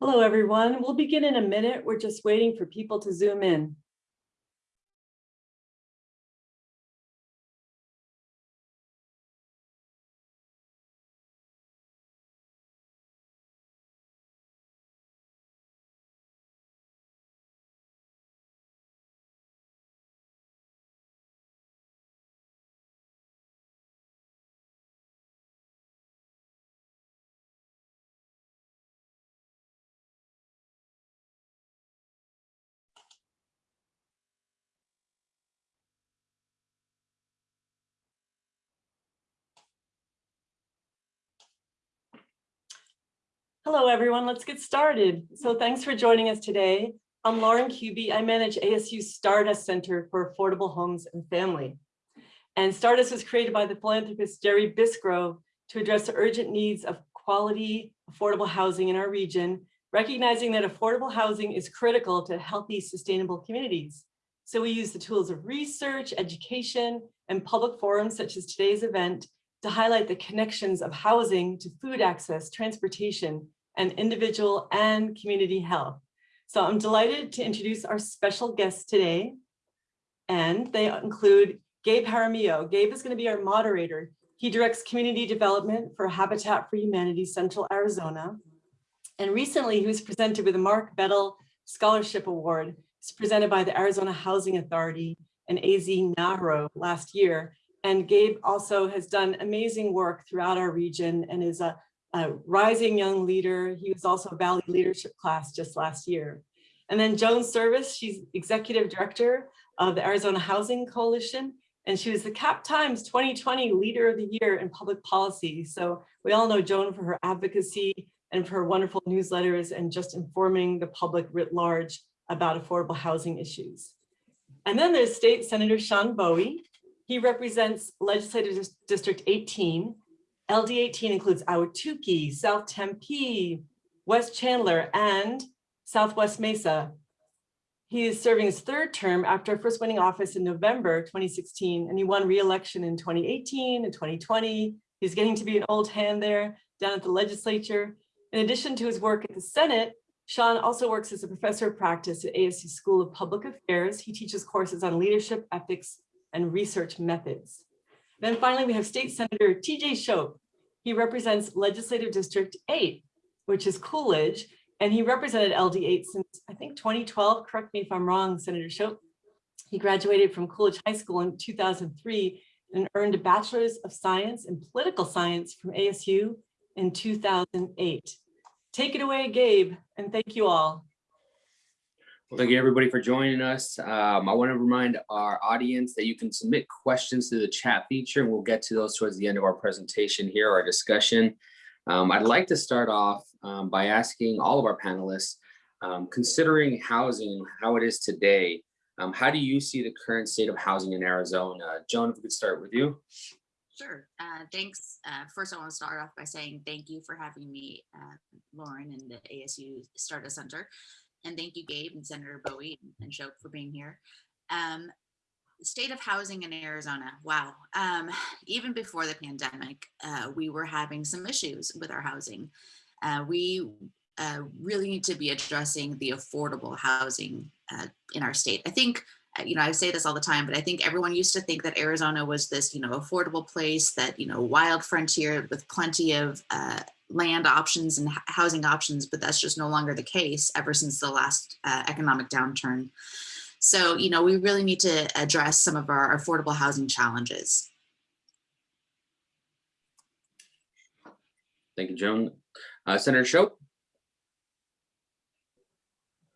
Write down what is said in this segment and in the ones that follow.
Hello, everyone. We'll begin in a minute. We're just waiting for people to zoom in. Hello, everyone. Let's get started. So thanks for joining us today. I'm Lauren Kuby. I manage ASU's Stardust Center for Affordable Homes and Family. And Stardust was created by the philanthropist Jerry Bisgrove to address the urgent needs of quality, affordable housing in our region, recognizing that affordable housing is critical to healthy, sustainable communities. So we use the tools of research, education, and public forums such as today's event to highlight the connections of housing to food access, transportation, and individual and community health. So I'm delighted to introduce our special guests today. And they include Gabe Jaramillo. Gabe is going to be our moderator. He directs community development for Habitat for Humanity Central Arizona. And recently he was presented with a Mark Bettel Scholarship Award. It's presented by the Arizona Housing Authority and AZ NAHRO last year. And Gabe also has done amazing work throughout our region and is a a rising young leader. He was also a Valley Leadership class just last year. And then Joan Serviss, she's executive director of the Arizona Housing Coalition, and she was the CAP Times 2020 Leader of the Year in Public Policy. So we all know Joan for her advocacy and for her wonderful newsletters and just informing the public writ large about affordable housing issues. And then there's State Senator Sean Bowie. He represents Legislative District 18, LD18 includes Ahwatukee, South Tempe, West Chandler, and Southwest Mesa. He is serving his third term after first winning office in November 2016, and he won re-election in 2018 and 2020. He's getting to be an old hand there down at the legislature. In addition to his work at the Senate, Sean also works as a professor of practice at ASU School of Public Affairs. He teaches courses on leadership, ethics, and research methods. Then finally, we have State Senator TJ Shope. He represents Legislative District 8, which is Coolidge, and he represented LD8 since I think 2012. Correct me if I'm wrong, Senator Shope. He graduated from Coolidge High School in 2003 and earned a Bachelor's of Science in Political Science from ASU in 2008. Take it away, Gabe, and thank you all. Thank you everybody for joining us. Um, I want to remind our audience that you can submit questions to the chat feature and we'll get to those towards the end of our presentation here, our discussion. Um, I'd like to start off um, by asking all of our panelists, um, considering housing, how it is today, um, how do you see the current state of housing in Arizona? Joan, if we could start with you. Sure. Uh, thanks. Uh, first, I want to start off by saying thank you for having me, uh, Lauren, and the ASU Stardust Center. And thank you, Gabe and Senator Bowie and Shope for being here. Um, state of housing in Arizona. Wow. Um, even before the pandemic, uh, we were having some issues with our housing. Uh, we uh, really need to be addressing the affordable housing uh, in our state. I think, uh, you know, I say this all the time, but I think everyone used to think that Arizona was this, you know, affordable place that, you know, wild frontier with plenty of uh, land options and housing options, but that's just no longer the case ever since the last uh, economic downturn. So, you know, we really need to address some of our affordable housing challenges. Thank you, Joan. Uh, Senator Shope.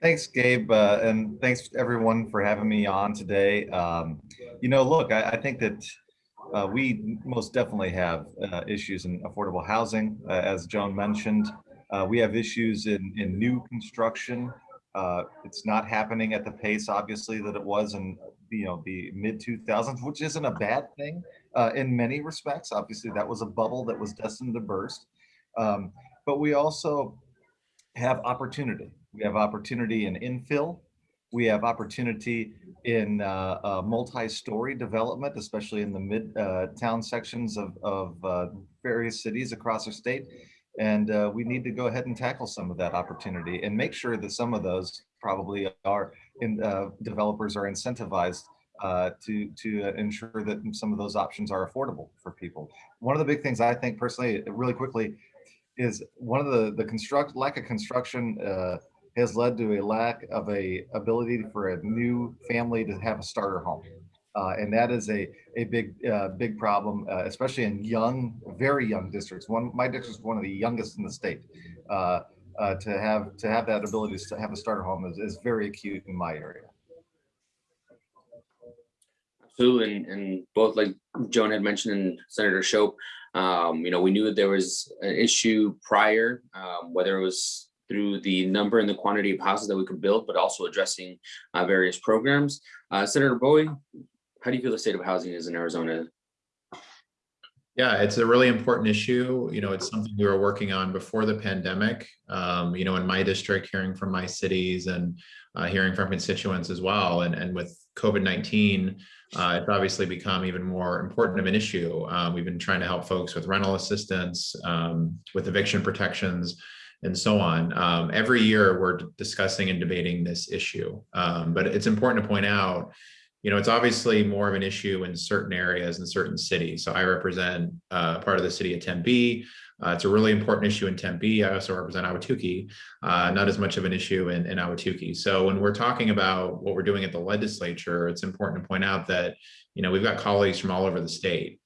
Thanks, Gabe, uh, and thanks everyone for having me on today. Um, you know, look, I, I think that uh, we most definitely have uh, issues in affordable housing, uh, as Joan mentioned. Uh, we have issues in, in new construction. Uh, it's not happening at the pace, obviously, that it was in you know the mid 2000s, which isn't a bad thing uh, in many respects. Obviously, that was a bubble that was destined to burst. Um, but we also have opportunity. We have opportunity in infill. We have opportunity in uh, uh, multi-story development, especially in the mid-town uh, sections of, of uh, various cities across our state. And uh, we need to go ahead and tackle some of that opportunity and make sure that some of those probably are in developers are incentivized uh, to to ensure that some of those options are affordable for people. One of the big things I think personally, really quickly, is one of the the construct lack of construction uh, has led to a lack of a ability for a new family to have a starter home. Uh, and that is a a big uh, big problem, uh, especially in young, very young districts. One my district is one of the youngest in the state. Uh, uh, to have to have that ability to have a starter home is, is very acute in my area. Absolutely, and, and both like Joan had mentioned and Senator Shope, um, you know, we knew that there was an issue prior, um, whether it was through the number and the quantity of houses that we could build, but also addressing uh, various programs. Uh, Senator Bowie, how do you feel the state of housing is in Arizona? Yeah, it's a really important issue. You know, it's something we were working on before the pandemic. Um, you know, in my district, hearing from my cities and uh, hearing from constituents as well. And, and with COVID-19, uh, it's obviously become even more important of an issue. Uh, we've been trying to help folks with rental assistance, um, with eviction protections, and so on. Um, every year, we're discussing and debating this issue. Um, but it's important to point out you know, it's obviously more of an issue in certain areas in certain cities. So I represent uh, part of the city of Tempe. Uh, it's a really important issue in Tempe. I also represent Ahwatukee, uh, not as much of an issue in, in. So when we're talking about what we're doing at the legislature, it's important to point out that, you know, we've got colleagues from all over the state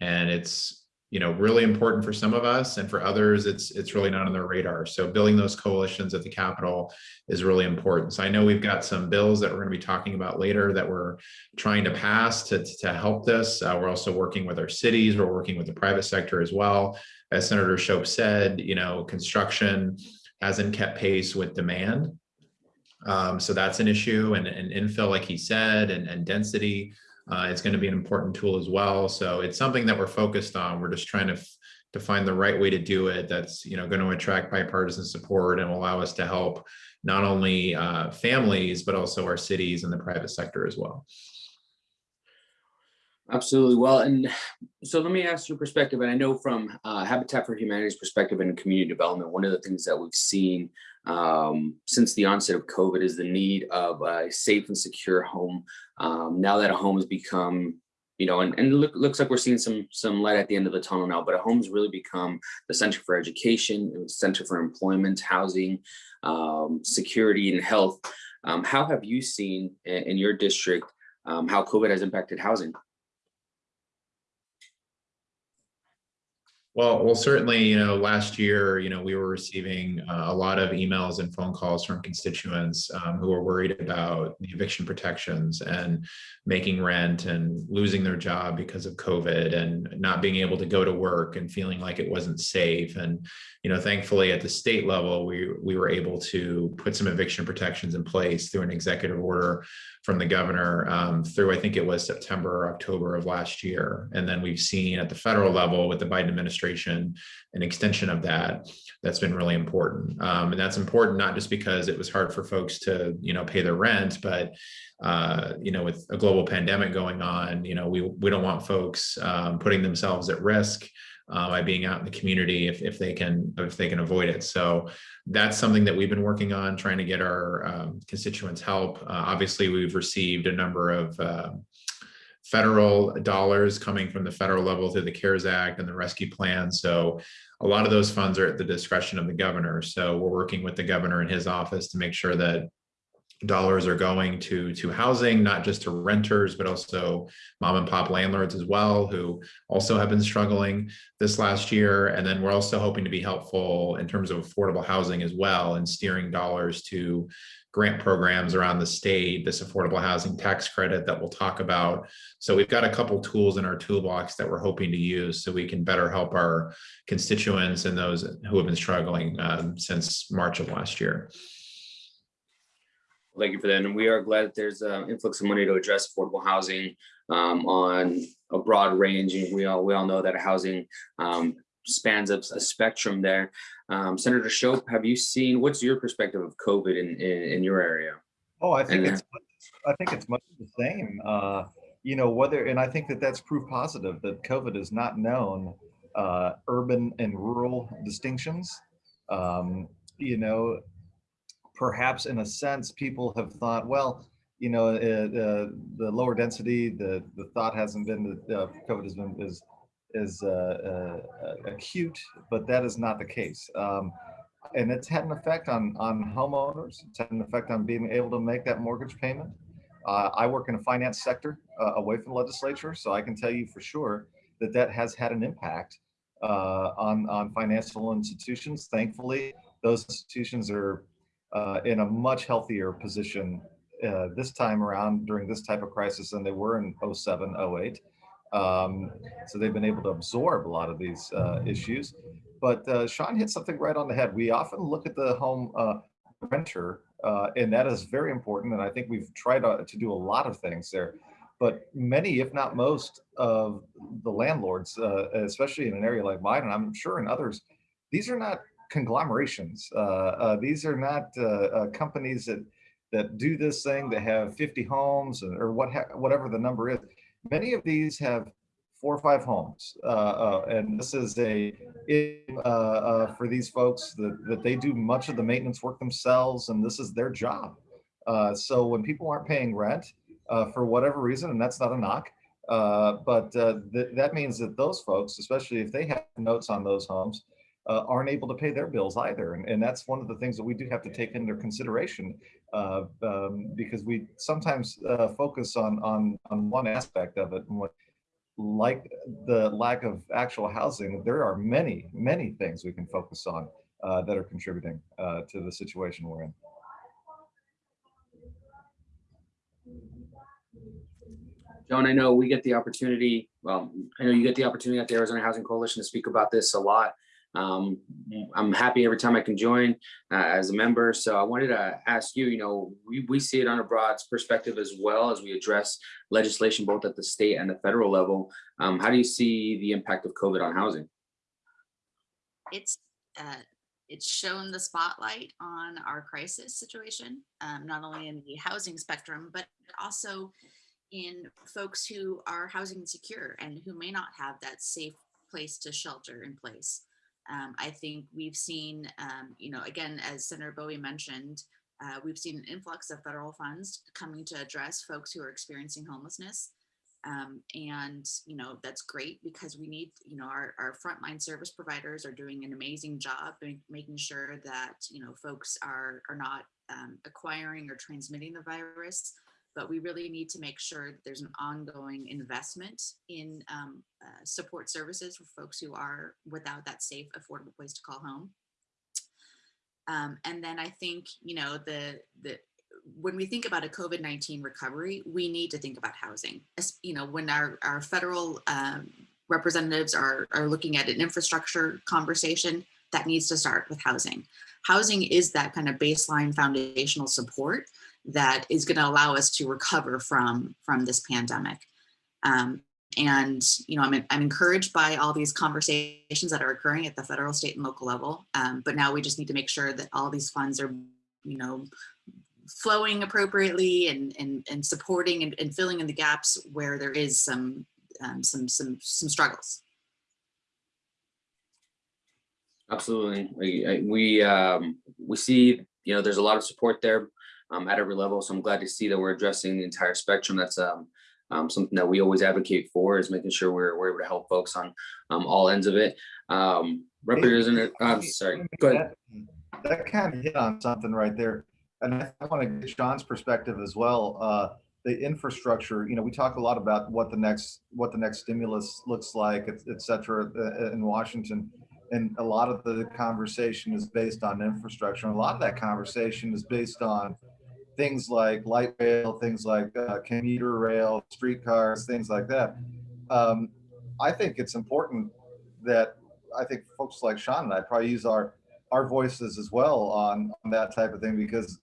and it's, you know, really important for some of us and for others, it's it's really not on their radar. So building those coalitions at the Capitol is really important. So I know we've got some bills that we're going to be talking about later that we're trying to pass to, to help this. Uh, we're also working with our cities. We're working with the private sector as well. As Senator Shope said, you know, construction hasn't kept pace with demand. Um, so that's an issue and, and infill, like he said, and, and density uh, it's going to be an important tool as well. So it's something that we're focused on. We're just trying to to find the right way to do it that's you know going to attract bipartisan support and allow us to help not only uh, families but also our cities and the private sector as well. Absolutely. Well, and so let me ask your perspective. And I know from uh, Habitat for Humanity's perspective and community development, one of the things that we've seen um, since the onset of COVID is the need of a safe and secure home. Um, now that a home has become, you know, and, and look, looks like we're seeing some some light at the end of the tunnel now, but a home's really become the center for education, center for employment, housing, um, security, and health. Um, how have you seen in, in your district um, how COVID has impacted housing? Well, well, certainly, you know, last year, you know, we were receiving uh, a lot of emails and phone calls from constituents um, who were worried about the eviction protections and making rent and losing their job because of COVID and not being able to go to work and feeling like it wasn't safe. And, you know, thankfully at the state level, we, we were able to put some eviction protections in place through an executive order from the governor um, through, I think it was September or October of last year. And then we've seen at the federal level with the Biden administration, an extension of that, that's been really important. Um, and that's important not just because it was hard for folks to, you know, pay their rent, but, uh, you know, with a global pandemic going on, you know, we, we don't want folks um, putting themselves at risk uh, by being out in the community if, if they can if they can avoid it. So that's something that we've been working on, trying to get our um, constituents help. Uh, obviously, we've received a number of uh, federal dollars coming from the federal level through the CARES Act and the rescue plan. So a lot of those funds are at the discretion of the governor. So we're working with the governor in his office to make sure that dollars are going to to housing, not just to renters, but also mom and pop landlords as well, who also have been struggling this last year. And then we're also hoping to be helpful in terms of affordable housing as well and steering dollars to grant programs around the state, this affordable housing tax credit that we'll talk about. So we've got a couple tools in our toolbox that we're hoping to use so we can better help our constituents and those who have been struggling um, since March of last year. Thank you for that. And we are glad that there's an influx of money to address affordable housing um, on a broad range. And we all we all know that housing um, spans a, a spectrum there. Um, Senator Shope, have you seen what's your perspective of COVID in, in, in your area? Oh, I think And- it's I think it's much the same. Uh, you know whether, and I think that that's proof positive that COVID is not known uh, urban and rural distinctions. Um, you know, perhaps in a sense, people have thought, well, you know, uh, the, the lower density, the, the thought hasn't been that uh, COVID has been is, is uh, uh, acute, but that is not the case. Um, and it's had an effect on, on homeowners. It's had an effect on being able to make that mortgage payment. Uh, I work in a finance sector uh, away from the legislature, so I can tell you for sure that that has had an impact uh, on, on financial institutions. Thankfully, those institutions are uh, in a much healthier position this time around during this type of crisis than they were in 07, 08. Um, so they've been able to absorb a lot of these uh, issues. But uh, Sean hit something right on the head. We often look at the home uh, renter, uh, and that is very important. And I think we've tried to, to do a lot of things there. But many, if not most, of the landlords, uh, especially in an area like mine, and I'm sure in others, these are not conglomerations. Uh, these are not companies that that do this thing that have 50 homes or what whatever the number is. Many of these have four or five homes, uh, uh, and this is a uh, uh, for these folks that that they do much of the maintenance work themselves, and this is their job. Uh, so when people aren't paying rent uh, for whatever reason, and that's not a knock, but th that means that those folks, especially if they have notes on those homes, uh, aren't able to pay their bills either. And, and that's one of the things that we do have to take into consideration uh, um, because we sometimes uh, focus on, on, on one aspect of it. And what, like the lack of actual housing, there are many, many things we can focus on uh, that are contributing uh, to the situation we're in. Joan, I know we get the opportunity, well, I know you get the opportunity at the Arizona Housing Coalition to speak about this a lot. Um, I'm happy every time I can join uh, as a member. So I wanted to ask you, you know, we, we see it on a broad perspective as well as we address legislation both at the state and the federal level. Um, how do you see the impact of COVID on housing? It's uh, it's shown the spotlight on our crisis situation, um, not only in the housing spectrum, but also in folks who are housing insecure and who may not have that safe place to shelter in place. Um, I think we've seen, um, you know, again, as Senator Bowie mentioned, uh, we've seen an influx of federal funds coming to address folks who are experiencing homelessness. Um, and, you know, that's great because we need, you know, our, our frontline service providers are doing an amazing job making sure that, you know, folks are, are not um, acquiring or transmitting the virus but we really need to make sure that there's an ongoing investment in um, uh, support services for folks who are without that safe, affordable place to call home. Um, and then I think, you know, the, the, when we think about a COVID-19 recovery, we need to think about housing. As, you know, when our, our federal um, representatives are, are looking at an infrastructure conversation, that needs to start with housing. Housing is that kind of baseline foundational support that is going to allow us to recover from from this pandemic. Um, and you know, I'm I'm encouraged by all these conversations that are occurring at the federal, state, and local level. Um, but now we just need to make sure that all these funds are, you know, flowing appropriately and and and supporting and, and filling in the gaps where there is some um, some some some struggles. Absolutely, we we um, we see you know there's a lot of support there um, at every level. So I'm glad to see that we're addressing the entire spectrum. That's um, um, something that we always advocate for is making sure we're, we're able to help folks on um, all ends of it. Um, Representative, I'm sorry, go ahead. That, that kind of hit on something right there. And I, I want to get Sean's perspective as well. Uh, the infrastructure, you know, we talk a lot about what the next what the next stimulus looks like, et, et cetera, uh, in Washington. And a lot of the conversation is based on infrastructure. And a lot of that conversation is based on things like light rail, things like uh, commuter rail, streetcars, things like that. Um, I think it's important that I think folks like Sean and I probably use our our voices as well on, on that type of thing because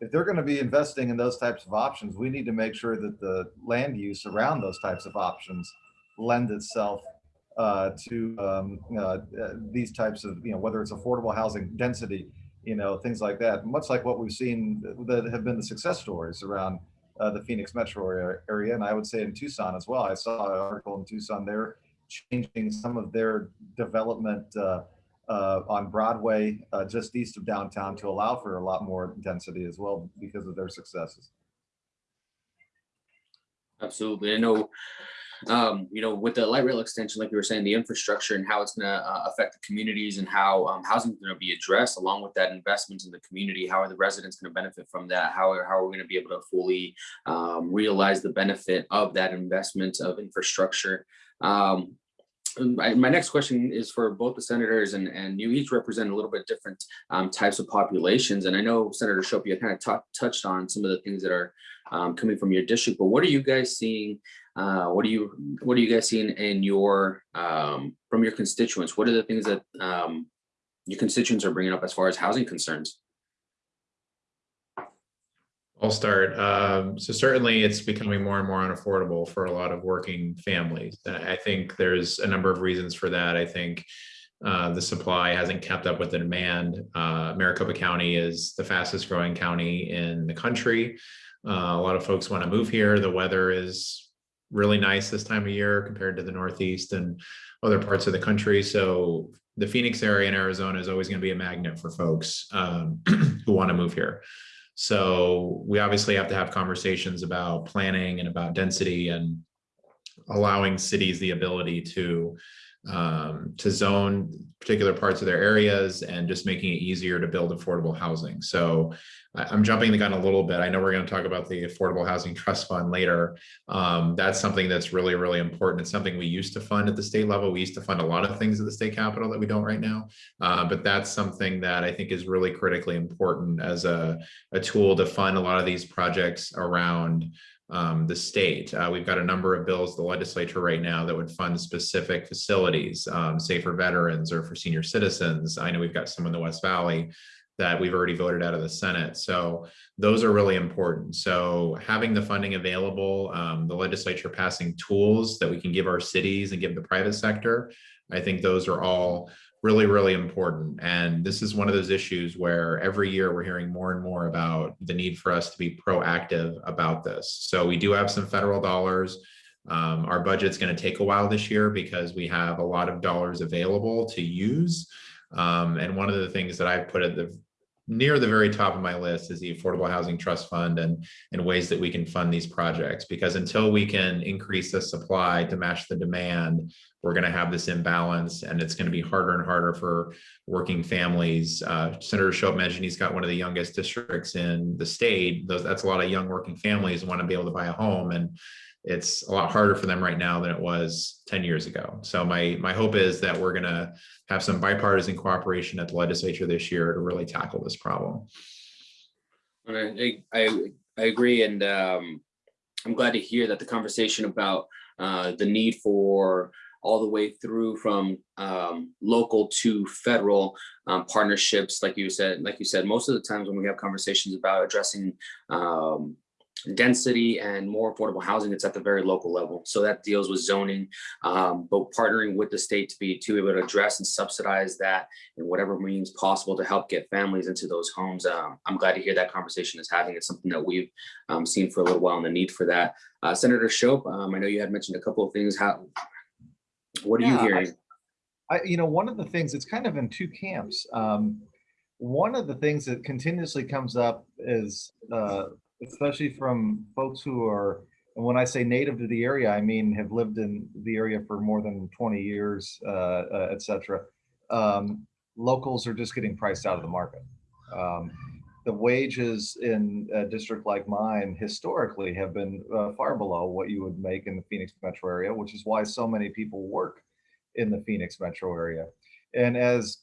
if they're going to be investing in those types of options, we need to make sure that the land use around those types of options lend itself uh, to um, uh, these types of, you know, whether it's affordable housing density, you know, things like that, much like what we've seen that have been the success stories around uh, the Phoenix metro area. And I would say in Tucson as well. I saw an article in Tucson they're changing some of their development uh, uh, on Broadway, uh, just east of downtown to allow for a lot more density as well because of their successes. Absolutely. I know, um, you know, with the light rail extension, like you were saying, the infrastructure and how it's gonna uh, affect the communities and how um, housing is gonna be addressed along with that investment in the community. How are the residents gonna benefit from that? How are, how are we gonna be able to fully um, realize the benefit of that investment of infrastructure? Um, my, next question is for both the senators and, and you each represent a little bit different um, types of populations. And I know Senator Shope, you kind of touched on some of the things that are um, coming from your district, but what are you guys seeing? Uh, what are you what are you guys seeing in your um, from your constituents? What are the things that um, your constituents are bringing up as far as housing concerns? I'll start. Um, so certainly it's becoming more and more unaffordable for a lot of working families. I think there's a number of reasons for that. I think uh, the supply hasn't kept up with the demand. Uh, Maricopa County is the fastest growing county in the country. Uh, a lot of folks want to move here. The weather is really nice this time of year compared to the Northeast and other parts of the country. So the Phoenix area in Arizona is always going to be a magnet for folks um, who want to move here. So we obviously have to have conversations about planning and about density and allowing cities the ability to um, to zone particular parts of their areas and just making it easier to build affordable housing. So I, am jumping the gun a little bit. I know we're going to talk about the Affordable Housing Trust Fund later. Um, that's something that's really, really important. It's something we used to fund at the state level. We used to fund a lot of things at the state capital that we don't right now. Uh, but that's something that I think is really critically important as a, a tool to fund a lot of these projects around um, the state. Uh, we've got a number of bills the legislature right now that would fund specific facilities, um, say for veterans or for senior citizens. I know we've got some in the West Valley that we've already voted out of the Senate. So those are really important. So having the funding available, um, the legislature passing tools that we can give our cities and give the private sector, I think those are all really, really important. And this is one of those issues where every year we're hearing more and more about the need for us to be proactive about this. So we do have some federal dollars. Um, our budget's going to take a while this year because we have a lot of dollars available to use. Um, and one of the things that I've put at the near the very top of my list is the Affordable Housing Trust Fund and, and ways that we can fund these projects. Because until we can increase the supply to match the demand, we're going to have this imbalance and it's going to be harder and harder for working families. Uh, Senator Shope mentioned he's got one of the youngest districts in the state. Those, that's a lot of young working families want to be able to buy a home. And it's a lot harder for them right now than it was 10 years ago. So my, my hope is that we're gonna have some bipartisan cooperation at the legislature this year to really tackle this problem. I, I, I agree. And um, I'm glad to hear that the conversation about uh, the need for all the way through from um, local to federal um, partnerships, like you said, like you said, most of the times when we have conversations about addressing um, density and more affordable housing it's at the very local level. So that deals with zoning um, but partnering with the state to be to be able to address and subsidize that in whatever means possible to help get families into those homes. Um, i'm glad to hear that conversation is having it's something that we've um, seen for a little while and the need for that. Uh, senator shope um, i know you had mentioned a couple of things. How what are Yeah, you I- hearing? I, you know, one of the things, it's kind of in two camps. Um, one of the things that continuously comes up is, uh, especially from folks who are, and when I say native to the area, I mean have lived in the area for more than 20 years, uh, uh, et cetera. Um, locals are just getting priced out of the market. Um, the wages in a district like mine historically have been uh, far below what you would make in the Phoenix metro area, which is why so many people work in the Phoenix metro area. And as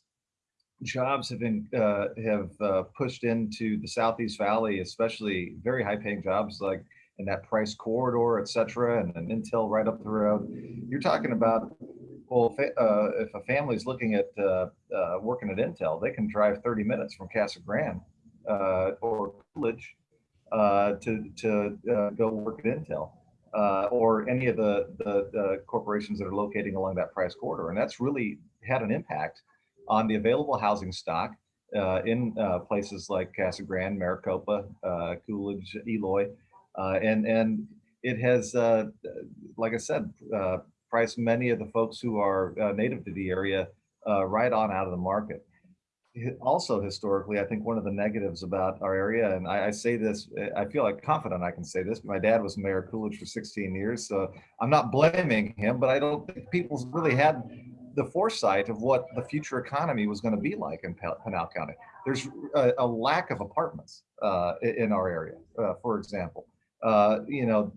jobs have been uh, have uh, pushed into the Southeast Valley, especially very high paying jobs like in that price corridor, et cetera, and an Intel right up the road, you're talking about, well, if, uh, if a family's looking at uh, uh, working at Intel, they can drive 30 minutes from Casa Grande uh, or Coolidge to, to go work at Intel or any of the, the, the corporations that are locating along that price corridor. And that's really had an impact on the available housing stock uh, in uh, places like Casa Grande, Maricopa, uh, Coolidge, Eloy. Uh, and, and it has, uh, like I said, uh, price many of the folks who are native to the area right on out of the market. Also historically, I think one of the negatives about our area, and I, I say this, I feel like confident I can say this, my dad was Mayor Coolidge for 16 years, so I'm not blaming him, but I don't think people really had the foresight of what the future economy was going to be like in Pinal County. There's a, a lack of apartments uh, in our area, uh, for example. Uh, you know,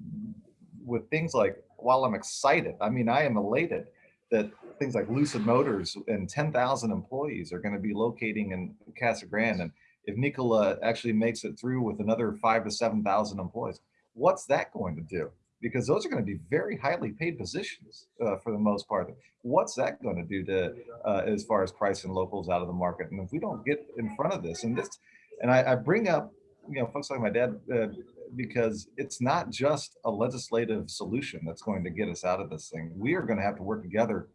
with things like, while I'm excited, I mean, I am elated that things like Lucid Motors and 10,000 employees are going to be locating in Casa Grande. And if Nikola actually makes it through with another five to 7,000 employees, what's that going to do? Because those are going to be very highly paid positions uh, for the most part. What's that going to do to, uh, as far as pricing locals out of the market? And if we don't get in front of this, and this, and I, I bring up, you know, folks like my dad, uh, because it's not just a legislative solution that's going to get us out of this thing. We are going to have to work together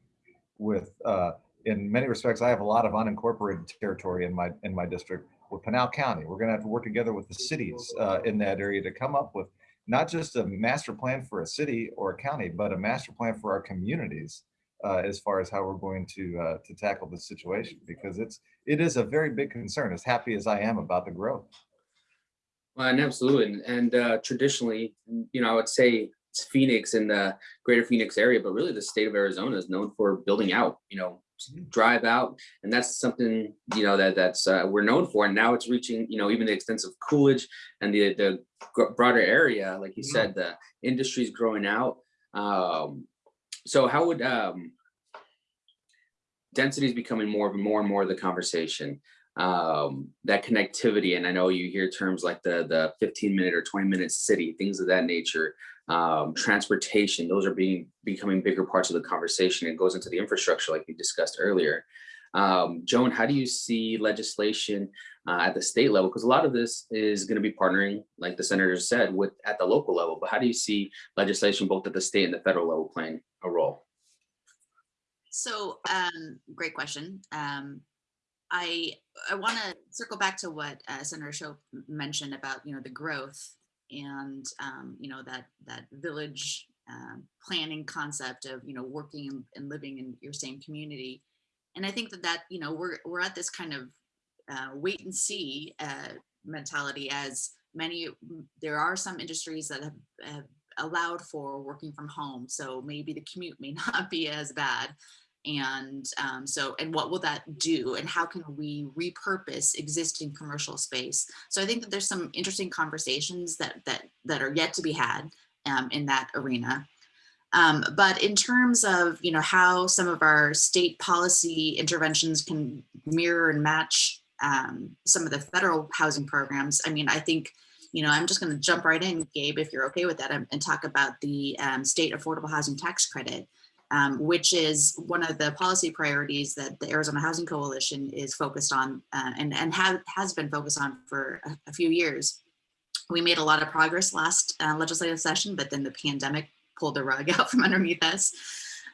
with, uh, in many respects, I have a lot of unincorporated territory in my in my district with Pinal County. We're going to have to work together with the cities uh, in that area to come up with not just a master plan for a city or a county, but a master plan for our communities uh, as far as how we're going to uh, to tackle this situation because it's it is a very big concern. As happy as I am about the growth. Well, and absolutely, and, and uh, traditionally, you know, I would say it's Phoenix in the greater Phoenix area, but really the state of Arizona is known for building out, you know, drive out. And that's something, you know, that that's, uh, we're known for. And now it's reaching, you know, even the extent of Coolidge and the, the broader area, like you said, the industry's growing out. Um, so how would, um, density is becoming more of more and more of the conversation um that connectivity and i know you hear terms like the the 15 minute or 20 minute city things of that nature um transportation those are being becoming bigger parts of the conversation it goes into the infrastructure like we discussed earlier um joan how do you see legislation uh, at the state level because a lot of this is going to be partnering like the senator said with at the local level but how do you see legislation both at the state and the federal level playing a role So, um, great question. Um, I, I want to circle back to what uh, Senator Shope mentioned about, you know, the growth and, um, you know, that, that village um, planning concept of, you know, working and living in your same community. And I think that that, you know, we're, we're at this kind of uh, wait and see uh, mentality as many, there are some industries that have, have allowed for working from home. So maybe the commute may not be as bad. And um, so, and what will that do? And how can we repurpose existing commercial space? So I think that there's some interesting conversations that that that are yet to be had um, in that arena. Um, but in terms of you know how some of our state policy interventions can mirror and match um, some of the federal housing programs, I mean, I think you know I'm just going to jump right in, Gabe, if you're okay with that, and, and talk about the um, state affordable housing tax credit um, which is one of the policy priorities that the Arizona Housing Coalition is focused on uh, and, and have, has been focused on for a, a few years. We made a lot of progress last uh, legislative session, but then the pandemic pulled the rug out from underneath us.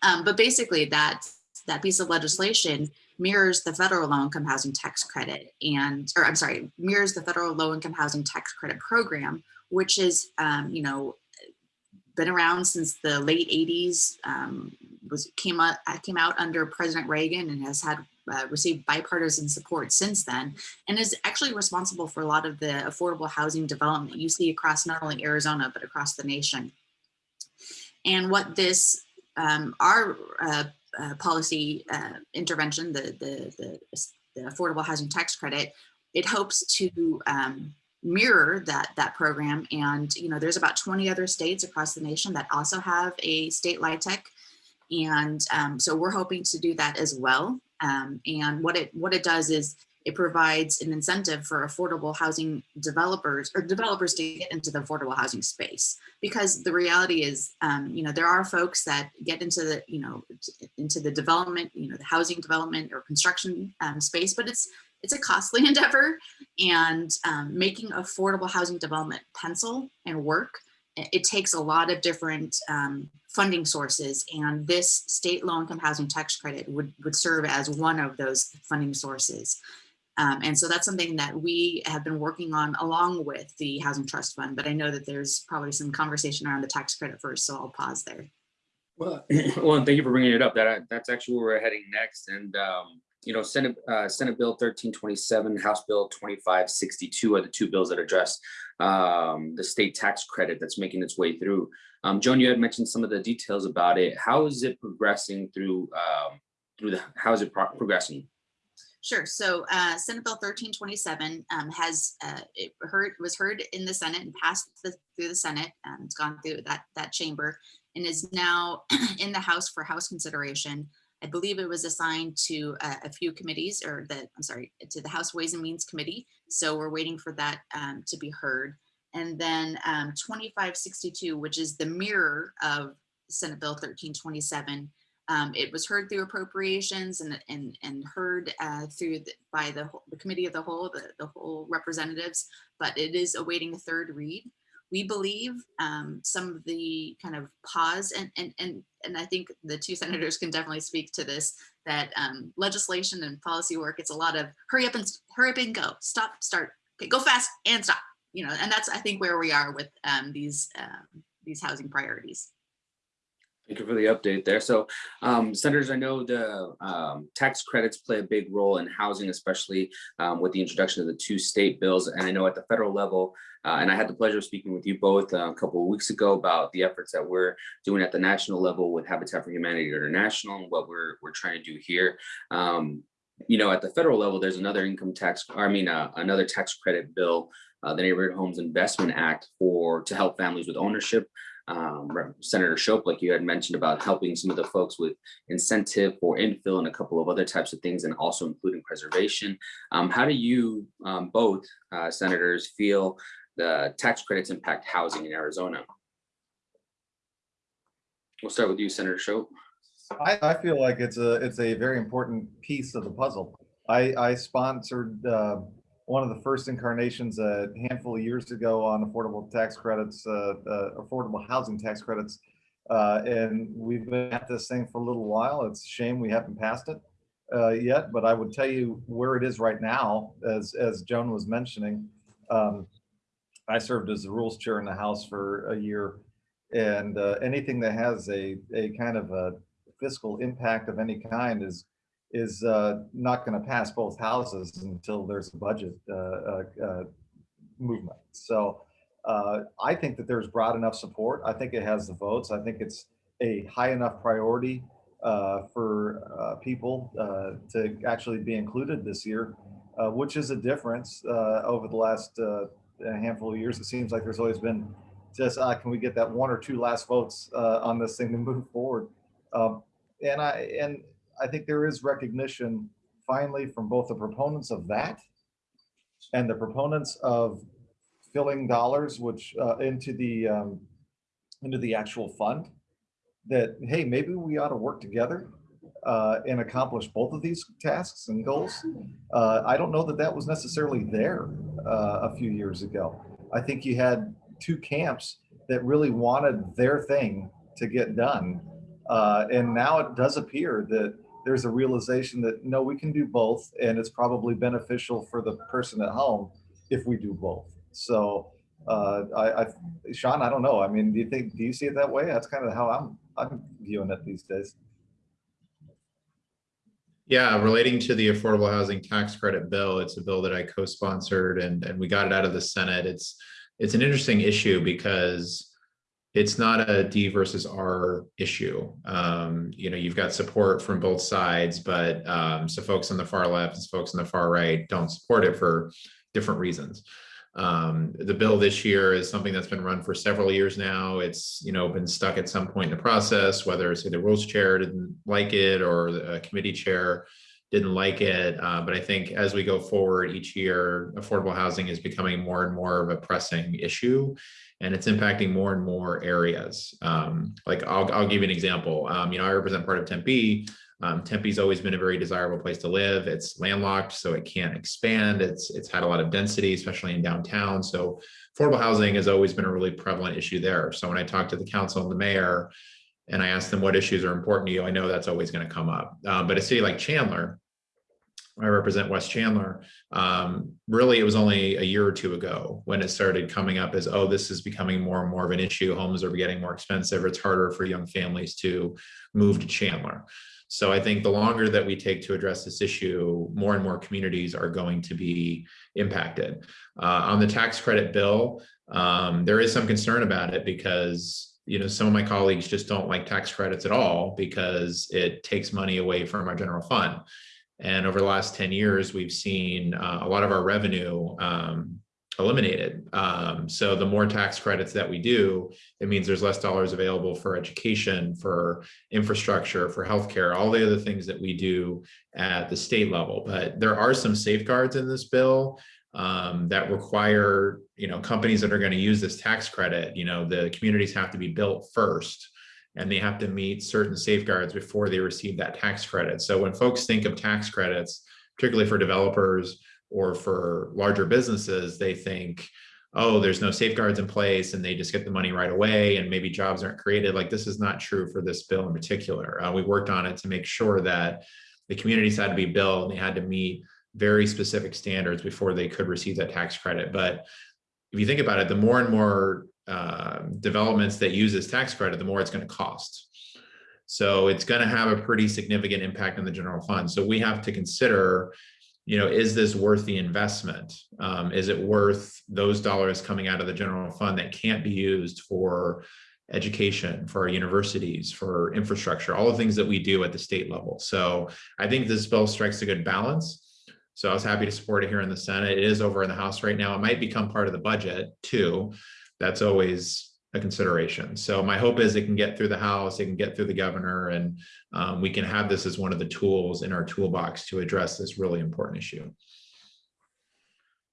Um, but basically that, that piece of legislation mirrors the federal low income housing tax credit and, or I'm sorry, mirrors the federal low income housing tax credit program, which is, um, you know, been around since the late 80s um, was came out came out under president reagan and has had uh, received bipartisan support since then and is actually responsible for a lot of the affordable housing development you see across not only arizona but across the nation and what this um, our uh, uh, policy uh, intervention the, the the the affordable housing tax credit it hopes to um, mirror that that program. And you know there's about 20 other states across the nation that also have a state LIHTC. And um, so we're hoping to do that as well. Um, and what it what it does is it provides an incentive for affordable housing developers or developers to get into the affordable housing space. Because the reality is um, you know there are folks that get into the you know into the development you know the housing development or construction um, space but it's it's a costly endeavor. And um, making affordable housing development pencil and work it takes a lot of different um, funding sources. And this state low income housing tax credit would would serve as one of those funding sources um, and so that's something that we have been working on along with the housing trust fund but i know that there's probably some conversation around the tax credit first so i'll pause there Well, well, thank you for bringing it up. That, that's actually where we're heading next. And, um, you know, Senate, uh, Senate Bill thirteen twenty-seven, House Bill twenty-five sixty-two are the two bills that address um, the state tax credit that's making its way through. Um, Joan, you had mentioned some of the details about it. How is it progressing through, um, through the, how is it pro- progressing? Sure. So uh, Senate Bill thirteen twenty-seven um, has uh, it heard was heard in the Senate and passed the, through the Senate. Um, it's gone through that that chamber and is now in the House for House consideration. I believe it was assigned to a, a few committees, or the I'm sorry, to the House Ways and Means Committee. So we're waiting for that um, to be heard. And then um, 2562, which is the mirror of Senate Bill 1327. Um, it was heard through appropriations and, and, and heard uh, through the, by the, the committee of the whole, the, the whole representatives, but it is awaiting a third read. We believe um, some of the kind of pause and, and, and, and I think the two senators can definitely speak to this, that um, legislation and policy work, it's a lot of hurry up and hurry up and go, stop, start, okay, go fast and stop. You know, and that's, I think, where we are with um, these, um, these housing priorities. Thank you for the update there. So, um, senators, I know the, um, tax credits play a big role in housing, especially, um, with the introduction of the two state bills. And I know at the federal level, uh, and I had the pleasure of speaking with you both uh, a couple of weeks ago about the efforts that we're doing at the national level with Habitat for Humanity International and what we're, we're trying to do here. Um, you know, at the federal level, there's another income tax, I mean, uh, another tax credit bill, uh, the Neighborhood Homes Investment Act for, to help families with ownership um, Senator Shope, like you had mentioned about helping some of the folks with incentive for infill and a couple of other types of things and also including preservation. Um, how do you um, both uh, senators feel the tax credits impact housing in Arizona? We'll start with you, Senator Shope. I, I feel like it's a, it's a very important piece of the puzzle. I, I sponsored uh, one of the first incarnations a handful of years ago on affordable tax credits, uh, uh, affordable housing tax credits. Uh, And we've been at this thing for a little while. It's a shame we haven't passed it uh, yet, but I would tell you where it is right now, as, as Joan was mentioning. um, I served as the rules chair in the House for a year. And uh, anything that has a, a kind of a fiscal impact of any kind is is uh, not going to pass both houses until there's a budget uh, uh, uh, movement. So I think that there's broad enough support. I think it has the votes. I think it's a high enough priority for people to actually be included this year, which is a difference over the last handful of years. It seems like there's always been just, uh, can we get that one or two last votes uh, on this thing to move forward? Um, and I and I think there is recognition finally from both the proponents of that and the proponents of filling dollars which uh, into the um, into the actual fund that hey maybe we ought to work together uh, and accomplish both of these tasks and goals. Uh, I don't know that that was necessarily there uh, a few years ago. I think you had two camps that really wanted their thing to get done. Uh, and now it does appear that there's a realization that no, we can do both, and it's probably beneficial for the person at home if we do both. So, uh, I, I, Sean, I don't know. I mean, do you think, do you see it that way? That's kind of how I'm, I'm viewing it these days. Yeah, relating to the affordable housing tax credit bill, it's a bill that I co-sponsored and, and we got it out of the Senate. It's, it's an interesting issue because it's not a D versus R issue. Um, you know, you've got support from both sides, but um, so folks on the far left and folks on the far right don't support it for different reasons. Um, the bill this year is something that's been run for several years now. It's, you know, been stuck at some point in the process, whether it's the rules chair didn't like it or the committee chair didn't like it. Uh, but I think as we go forward each year, affordable housing is becoming more and more of a pressing issue and it's impacting more and more areas. Um, like I'll, I'll give you an example. Um, you know, I represent part of Tempe. Um, Tempe's always been a very desirable place to live. It's landlocked, so it can't expand. It's it's had a lot of density, especially in downtown. So affordable housing has always been a really prevalent issue there. So when I talk to the council and the mayor, and I ask them what issues are important to you, I know that's always going to come up. Um, but a city like Chandler, I represent West Chandler. Um, really, it was only a year or two ago when it started coming up as, oh, this is becoming more and more of an issue. Homes are getting more expensive. It's harder for young families to move to Chandler. So I think the longer that we take to address this issue, more and more communities are going to be impacted. Uh, on the tax credit bill, um, there is some concern about it because you know some of my colleagues just don't like tax credits at all because it takes money away from our general fund. And over the last 10 years, we've seen uh, a lot of our revenue um, eliminated. Um, so the more tax credits that we do, it means there's less dollars available for education, for infrastructure, for healthcare, all the other things that we do at the state level. But there are some safeguards in this bill um, that require, you know, companies that are going to use this tax credit, you know, the communities have to be built first and they have to meet certain safeguards before they receive that tax credit. So when folks think of tax credits, particularly for developers or for larger businesses, they think, oh, there's no safeguards in place and they just get the money right away and maybe jobs aren't created. Like this is not true for this bill in particular. Uh, we worked on it to make sure that the communities had to be built and they had to meet very specific standards before they could receive that tax credit. But if you think about it, the more and more uh, developments that use this tax credit, the more it's going to cost. So it's going to have a pretty significant impact on the general fund. So we have to consider, you know, is this worth the investment? Um, is it worth those dollars coming out of the general fund that can't be used for education, for our universities, for infrastructure, all the things that we do at the state level. So I think this bill strikes a good balance. So I was happy to support it here in the Senate. It is over in the House right now. It might become part of the budget too. That's always a consideration. So my hope is it can get through the House, it can get through the governor, and um, we can have this as one of the tools in our toolbox to address this really important issue.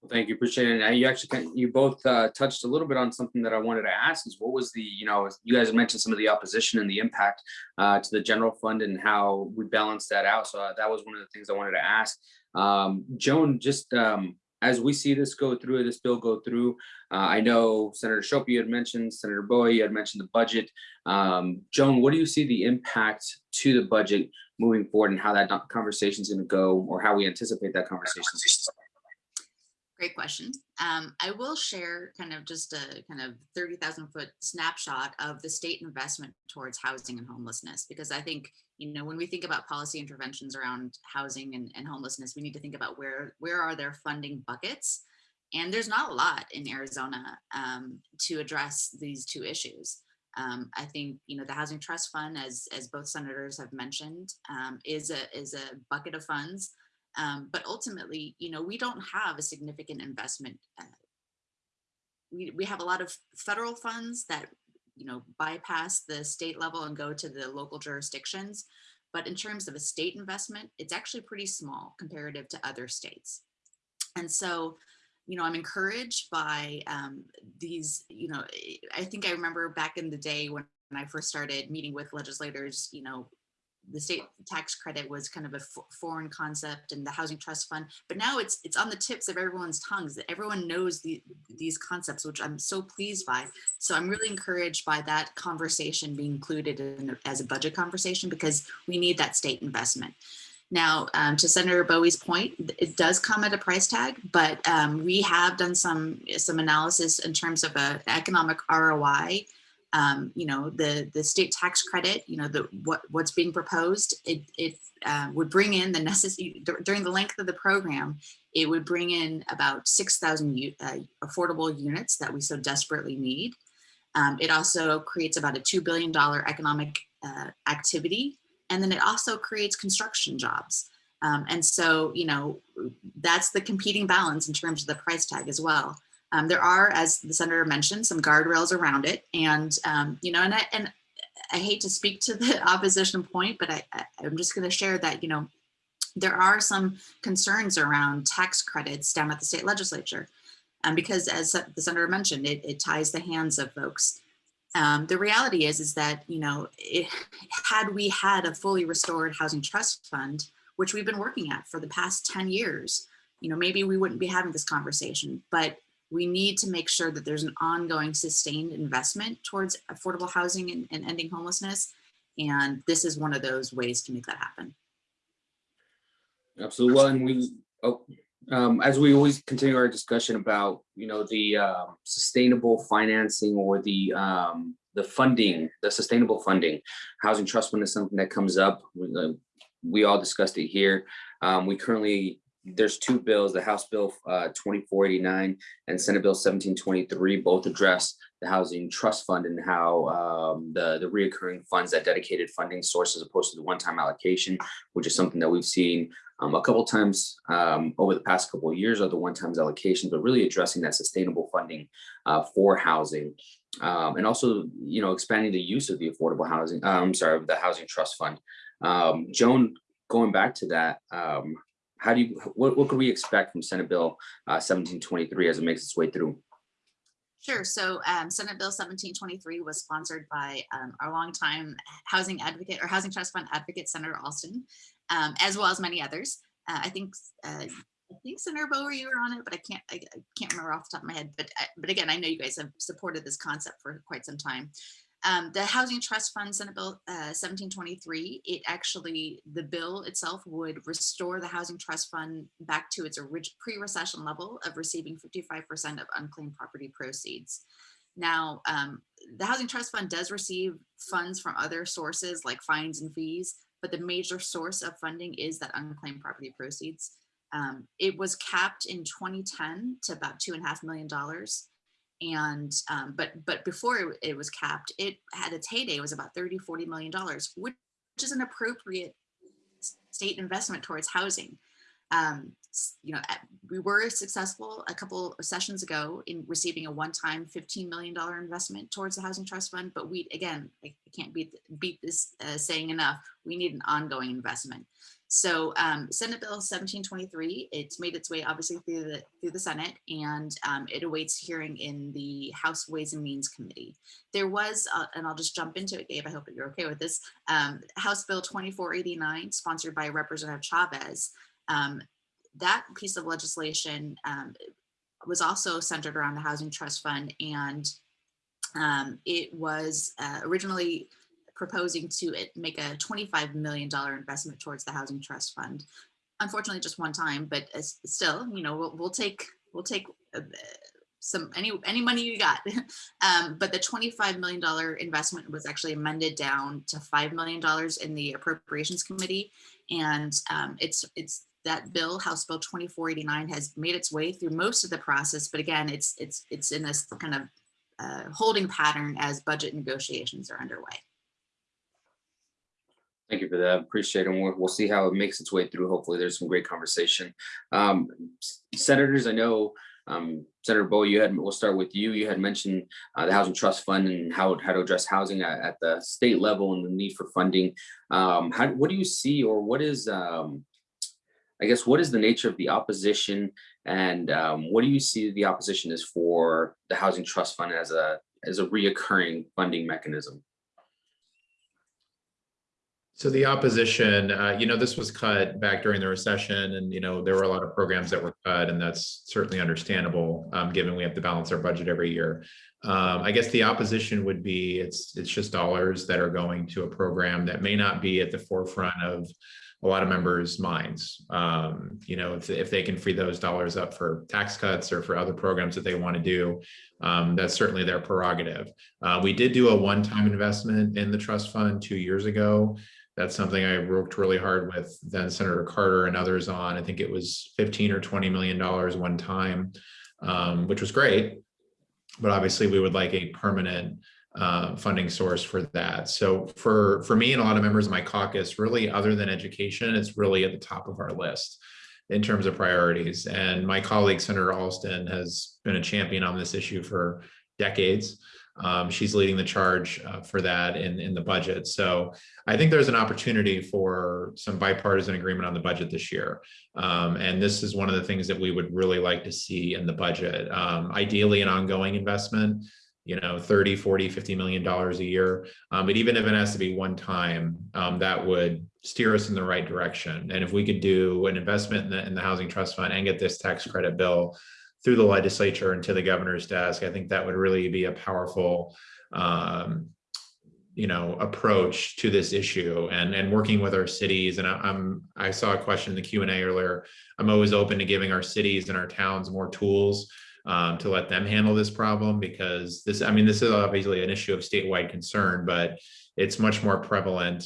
Well, Thank you, appreciate it. And you actually, you both uh, touched a little bit on something that I wanted to ask is what was the, you know, you guys mentioned some of the opposition and the impact uh, to the general fund and how we balance that out. So uh, that was one of the things I wanted to ask. Um, Joan, just um, as we see this go through, this bill go through, uh, I know Senator Shope you had mentioned, Senator Bowie, you had mentioned the budget. Um, Joan, what do you see the impact to the budget moving forward and how that conversation is going to go or how we anticipate that conversation? Great question. Um, I will share kind of just a kind of 30,000 foot snapshot of the state investment towards housing and homelessness, because I think, you know, when we think about policy interventions around housing and, and homelessness, we need to think about where, where are their funding buckets? And there's not a lot in Arizona um, to address these two issues. Um, I think you know the Housing Trust Fund, as as both senators have mentioned, um, is a is a bucket of funds um, but ultimately, you know, we don't have a significant investment. Uh, we, we have a lot of federal funds that, you know, bypass the state level and go to the local jurisdictions. But in terms of a state investment, it's actually pretty small comparative to other states. And so, you know, I'm encouraged by um, these, you know, I think I remember back in the day when when I first started meeting with legislators, you know, the state tax credit was kind of a foreign concept and the housing trust fund but now it's it's on the tips of everyone's tongues that everyone knows the, these concepts which i'm so pleased by. So i'm really encouraged by that conversation being included in as a budget conversation because we need that state investment. Now, um, to Senator Bowie's point, it does come at a price tag, but um, we have done some some analysis in terms of an economic ROI um, you know, the, the state tax credit, you know, the what what's being proposed, it, it uh, would bring in the necessary, during the length of the program, it would bring in about 6,000 uh, affordable units that we so desperately need. Um, it also creates about a $2 billion economic uh, activity. And then it also creates construction jobs. Um, and so, you know, that's the competing balance in terms of the price tag as well. Um, there are, as the senator mentioned, some guardrails around it. And, um, you know, and I, and I hate to speak to the opposition point, but I, I, I'm just going to share that, you know, there are some concerns around tax credits down at the state legislature. Um, because as the senator mentioned, it, it ties the hands of folks. Um, the reality is, is that, you know, it, had we had a fully restored housing trust fund, which we've been working at for the past 10 years, you know, maybe we wouldn't be having this conversation, but we need to make sure that there's an ongoing sustained investment towards affordable housing and, and ending homelessness. And this is one of those ways to make that happen. Absolutely. Well, and we, oh, um, as we always continue our discussion about, you know, the, uh, sustainable financing or the, um, the funding, the sustainable funding, housing trust fund is something that comes up. We, uh, We all discussed it here. Um, we currently, there's two bills, the House Bill, uh, twenty-four eighty-nine and Senate Bill seventeen twenty-three, both address the housing trust fund and how, um, the, the reoccurring funds, that dedicated funding source as opposed to the one-time allocation, which is something that we've seen um, a couple times um, over the past couple of years are the one times allocations, but really addressing that sustainable funding uh, for housing. Um, and also, you know, expanding the use of the affordable housing, uh, I'm sorry, the housing trust fund. Um, Joan, going back to that, um, how do you, what, what could we expect from Senate Bill uh, 1723 as it makes its way through? Sure. So um, Senate Bill 1723 was sponsored by um, our longtime housing advocate or Housing Trust Fund advocate, Senator Alston, um, as well as many others. Uh, I think uh, I think Senator Bowie, you were on it, but I can't I, I can't remember off the top of my head. But I- but again, I know you guys have supported this concept for quite some time. Um, the Housing Trust Fund, Senate Bill uh, 1723, it actually, the bill itself would restore the Housing Trust Fund back to its pre-recession level of receiving 55% of unclaimed property proceeds. Now, um, the Housing Trust Fund does receive funds from other sources like fines and fees, but the major source of funding is that unclaimed property proceeds. Um, it was capped in 2010 to about two and a half million dollars. And, um, but, but before it, was capped, it had its heyday, it was about 30, 40 million dollars, which is an appropriate state investment towards housing. Um, you know, we were successful a couple of sessions ago in receiving a one-time $15 million investment towards the Housing Trust Fund, but we, again, I I can't beat, beat this uh, saying enough, we need an ongoing investment. So um, Senate Bill 1723, it's made its way obviously through the through the Senate and um, it awaits hearing in the House Ways and Means Committee. There was, uh, and I'll just jump into it, Gabe, I hope that you're okay with this, um, House Bill 2489, sponsored by Representative Chavez. Um, that piece of legislation um, was also centered around the Housing Trust Fund and um, it was uh, originally proposing to it make a $25 million investment towards the Housing Trust Fund. Unfortunately, just one time, but still, you know, we'll, we'll take, we'll take uh, some, any, any money you got. Um, but the $25 million investment was actually amended down to $5 million in the Appropriations Committee. And um, it's, it's, that bill, House Bill 2489 has made its way through most of the process, but again, it's, it's, it's in this kind of uh, holding pattern as budget negotiations are underway. Thank you for that. Appreciate it. And we'll, we'll see how it makes its way through. Hopefully there's some great conversation. Um, senators, I know, um, Senator Bo, you had, we'll start with you. You had mentioned uh, the Housing Trust Fund and how, how to address housing at, at the state level and the need for funding. Um, how, what do you see or what is, um, I guess, what is the nature of the opposition and um, what do you see the opposition is for the Housing Trust Fund as a, as a reoccurring funding mechanism? So the opposition, uh, you know, this was cut back during the recession and, you know, there were a lot of programs that were cut and that's certainly understandable, um, given we have to balance our budget every year. Um, I guess the opposition would be, it's, it's just dollars that are going to a program that may not be at the forefront of a lot of members' minds. Um, you know, if, if they can free those dollars up for tax cuts or for other programs that they want to do, um, that's certainly their prerogative. Uh, we did do a one-time investment in the trust fund two years ago. That's something I worked really hard with then Senator Carter and others on. I think it was 15 or 20 million dollars one time, um, which was great. But obviously we would like a permanent uh, funding source for that. So for, for me and a lot of members of my caucus, really other than education, it's really at the top of our list in terms of priorities. And my colleague, Senator Alston, has been a champion on this issue for decades. Um, she's leading the charge uh, for that in, in the budget. So I think there's an opportunity for some bipartisan agreement on the budget this year. Um, and this is one of the things that we would really like to see in the budget. Um, ideally, an ongoing investment, you know, 30, 40, 50 million dollars a year. Um, but even if it has to be one time, um, that would steer us in the right direction. And if we could do an investment in the, in the housing trust fund and get this tax credit bill through the legislature and to the governor's desk, I think that would really be a powerful um, you know, approach to this issue and, and working with our cities. And I- I'm, I saw a question in the Q and A earlier. I'm always open to giving our cities and our towns more tools um, to let them handle this problem because this, I mean, this is obviously an issue of statewide concern, but it's much more prevalent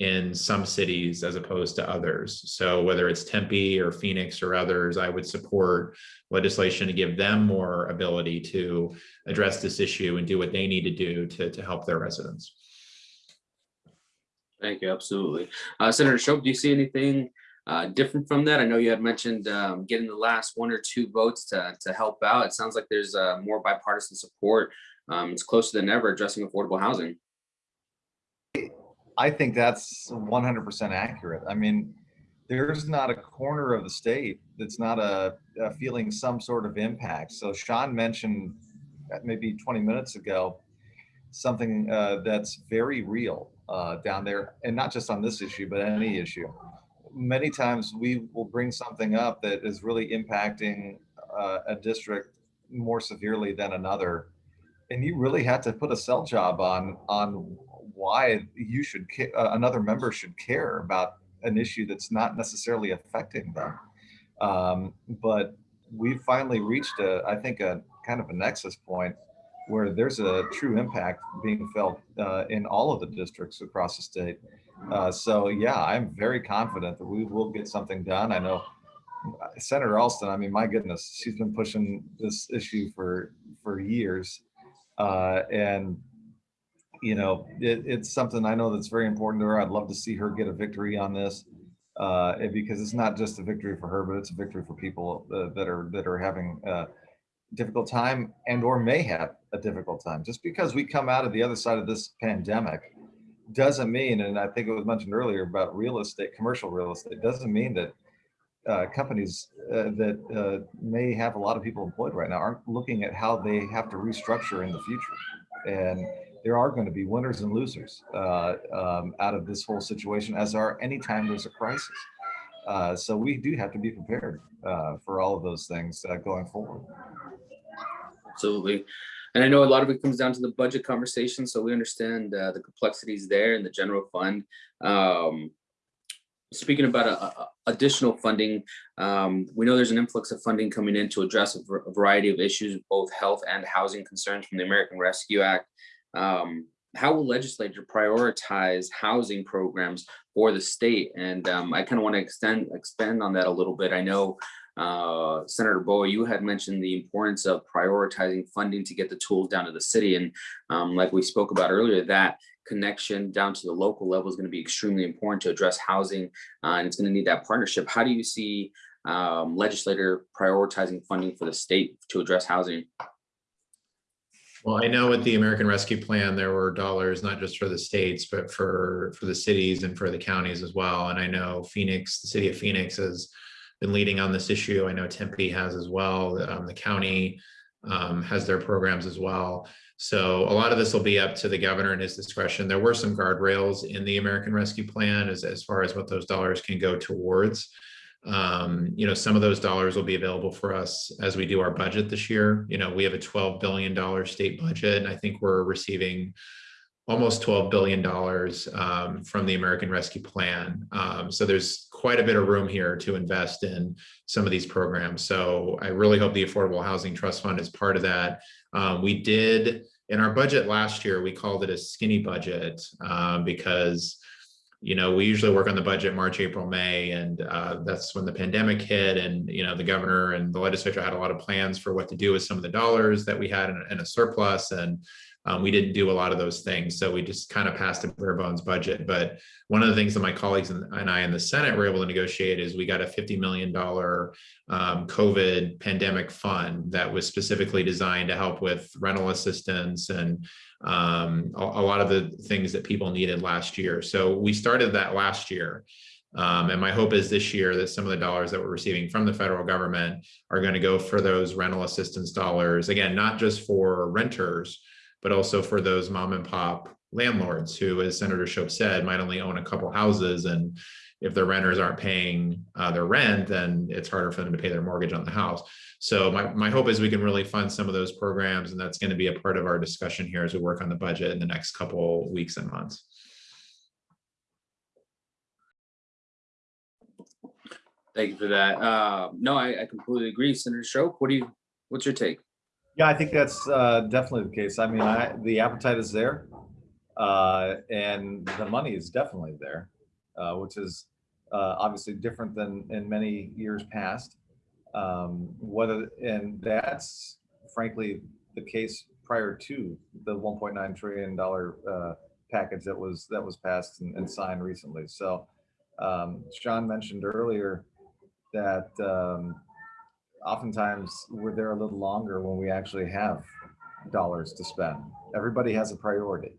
in some cities as opposed to others. So whether it's Tempe or Phoenix or others, I would support legislation to give them more ability to address this issue and do what they need to do to, to help their residents. Thank you, absolutely. Uh, Senator Shope, do you see anything uh, different from that? I know you had mentioned um, getting the last one or two votes to, to help out. It sounds like there's uh, more bipartisan support. Um, It's closer than ever addressing affordable housing. I think that's one hundred percent accurate. I mean, there's not a corner of the state that's not a, a feeling some sort of impact. So Sean mentioned uh, maybe twenty minutes ago, something uh, that's very real uh, down there, and not just on this issue, but any issue. Many times we will bring something up that is really impacting uh, a district more severely than another, and you really have to put a sell job on on why you should uh, another member should care about an issue that's not necessarily affecting them. Um, but we've finally reached a, I think, a kind of a nexus point where there's a true impact being felt uh, in all of the districts across the state. Uh, so yeah, I'm very confident that we will get something done. I know uh, Senator Alston. I mean, my goodness, she's been pushing this issue for for years, uh, and you know, it, it's something I know that's very important to her. I'd love to see her get a victory on this. Uh, because it's not just a victory for her, but it's a victory for people uh, that are that are having a difficult time and or may have a difficult time. Just because we come out of the other side of this pandemic doesn't mean, and I think it was mentioned earlier about real estate, commercial real estate, doesn't mean that uh, companies uh, that uh, may have a lot of people employed right now aren't looking at how they have to restructure in the future. And there are going to be winners and losers uh, um, out of this whole situation, as are anytime there's a crisis. Uh, so we do have to be prepared uh, for all of those things uh, going forward. Absolutely. And I know a lot of it comes down to the budget conversation, so we understand uh, the complexities there in the general fund. Um, Speaking about uh, uh, additional funding, um, we know there's an influx of funding coming in to address a a variety of issues, both health and housing concerns from the American Rescue Act. Um, How will legislature prioritize housing programs for the state? And um, I kind of want to extend, expand on that a little bit. I know uh, Senator Bowie, you had mentioned the importance of prioritizing funding to get the tools down to the city. And um, like we spoke about earlier, that connection down to the local level is going to be extremely important to address housing. uh, and it's going to need that partnership. How do you see um, legislator prioritizing funding for the state to address housing? Well, I know with the American Rescue Plan, there were dollars not just for the states, but for, for the cities and for the counties as well. And I know Phoenix, the city of Phoenix has been leading on this issue. I know Tempe has as well. Um, the county um, has their programs as well. So a lot of this will be up to the governor and his discretion. There were some guardrails in the American Rescue Plan as, as far as what those dollars can go towards. Um, you know, some of those dollars will be available for us as we do our budget this year. You know, we have a $12 billion state budget, and I think we're receiving almost $12 billion um, from the American Rescue Plan. Um, so there's quite a bit of room here to invest in some of these programs. So I really hope the Affordable Housing Trust Fund is part of that. Um, we did, in our budget last year, we called it a skinny budget um, because you know, we usually work on the budget March, April, May, and uh, that's when the pandemic hit. And, you know, the governor and the legislature had a lot of plans for what to do with some of the dollars that we had in, in a surplus. And um, we didn't do a lot of those things. So we just kind of passed a bare bones budget. But one of the things that my colleagues and, I in the Senate were able to negotiate is we got a $50 million um, COVID pandemic fund that was specifically designed to help with rental assistance and um, a, a lot of the things that people needed last year. So we started that last year. Um, and my hope is this year that some of the dollars that we're receiving from the federal government are going to go for those rental assistance dollars. Again, not just for renters, but also for those mom and pop landlords who, as Senator Shope said, might only own a couple houses and if the renters aren't paying uh, their rent, then it's harder for them to pay their mortgage on the house. So my, my hope is we can really fund some of those programs, and that's going to be a part of our discussion here as we work on the budget in the next couple weeks and months. Thank you for that. Uh, no, I, I completely agree. Senator Shope, what do you, what's your take? Yeah, I think that's uh, definitely the case. I mean, I, the appetite is there. uh, And the money is definitely there, uh, which is uh, obviously different than in many years past. Um, Whether, and that's frankly the case prior to the $1.9 trillion uh, package that was, that was passed and and signed recently. So um, Sean mentioned earlier that um, oftentimes we're there a little longer when we actually have dollars to spend. Everybody has a priority.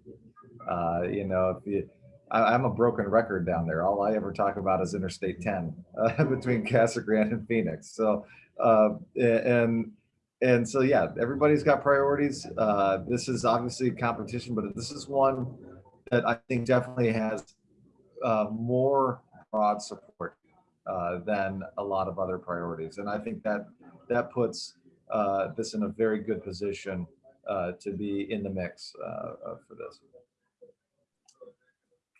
Uh, you know, if you, I, I'm a broken record down there. All I ever talk about is Interstate 10 uh, between Casa Grande and Phoenix. So, uh, and and so yeah, everybody's got priorities. Uh, this is obviously competition, but this is one that I think definitely has uh, more broad support uh, than a lot of other priorities. And I think that that puts uh, this in a very good position uh, to be in the mix uh, uh, for this.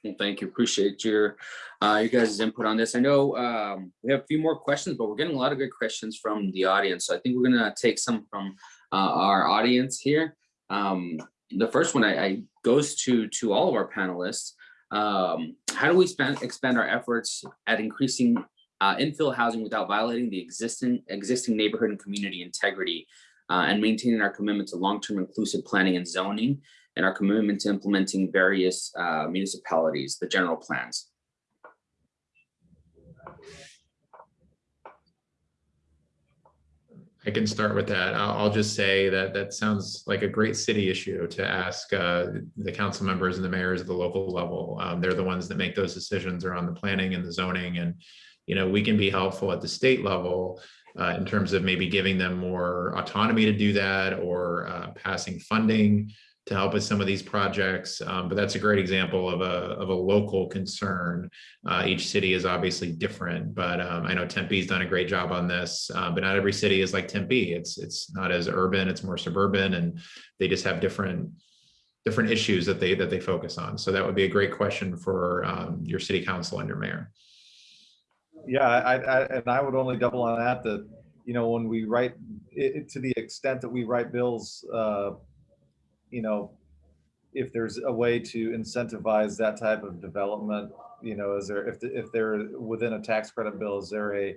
Well, thank you. Appreciate your, uh, you guys' input on this. I know, um, we have a few more questions, but we're getting a lot of good questions from the audience. So I think we're gonna take some from, uh, our audience here. Um, the first one I, I goes to, to all of our panelists. Um, how do we spend, expand our efforts at increasing, uh, infill housing without violating the existing, existing neighborhood and community integrity? Uh, and maintaining our commitment to long-term inclusive planning and zoning and our commitment to implementing various uh, municipalities, the general plans. I can start with that. I'll, just say that that sounds like a great city issue to ask uh, the council members and the mayors at the local level. Um, they're the ones that make those decisions around the planning and the zoning. And, you know, we can be helpful at the state level uh, in terms of maybe giving them more autonomy to do that or uh, passing funding to help with some of these projects. Um, but that's a great example of a, of a local concern. Uh, each city is obviously different, but um, I know Tempe's done a great job on this, uh, but not every city is like Tempe. It's, it's not as urban, it's more suburban, and they just have different different issues that they that they focus on. So that would be a great question for um, your city council and your mayor. Yeah, I, I, and I would only double on that, that, you know, when we write, it, to the extent that we write bills, uh, you know, if there's a way to incentivize that type of development, you know, is there, if, the- if they're within a tax credit bill, is there a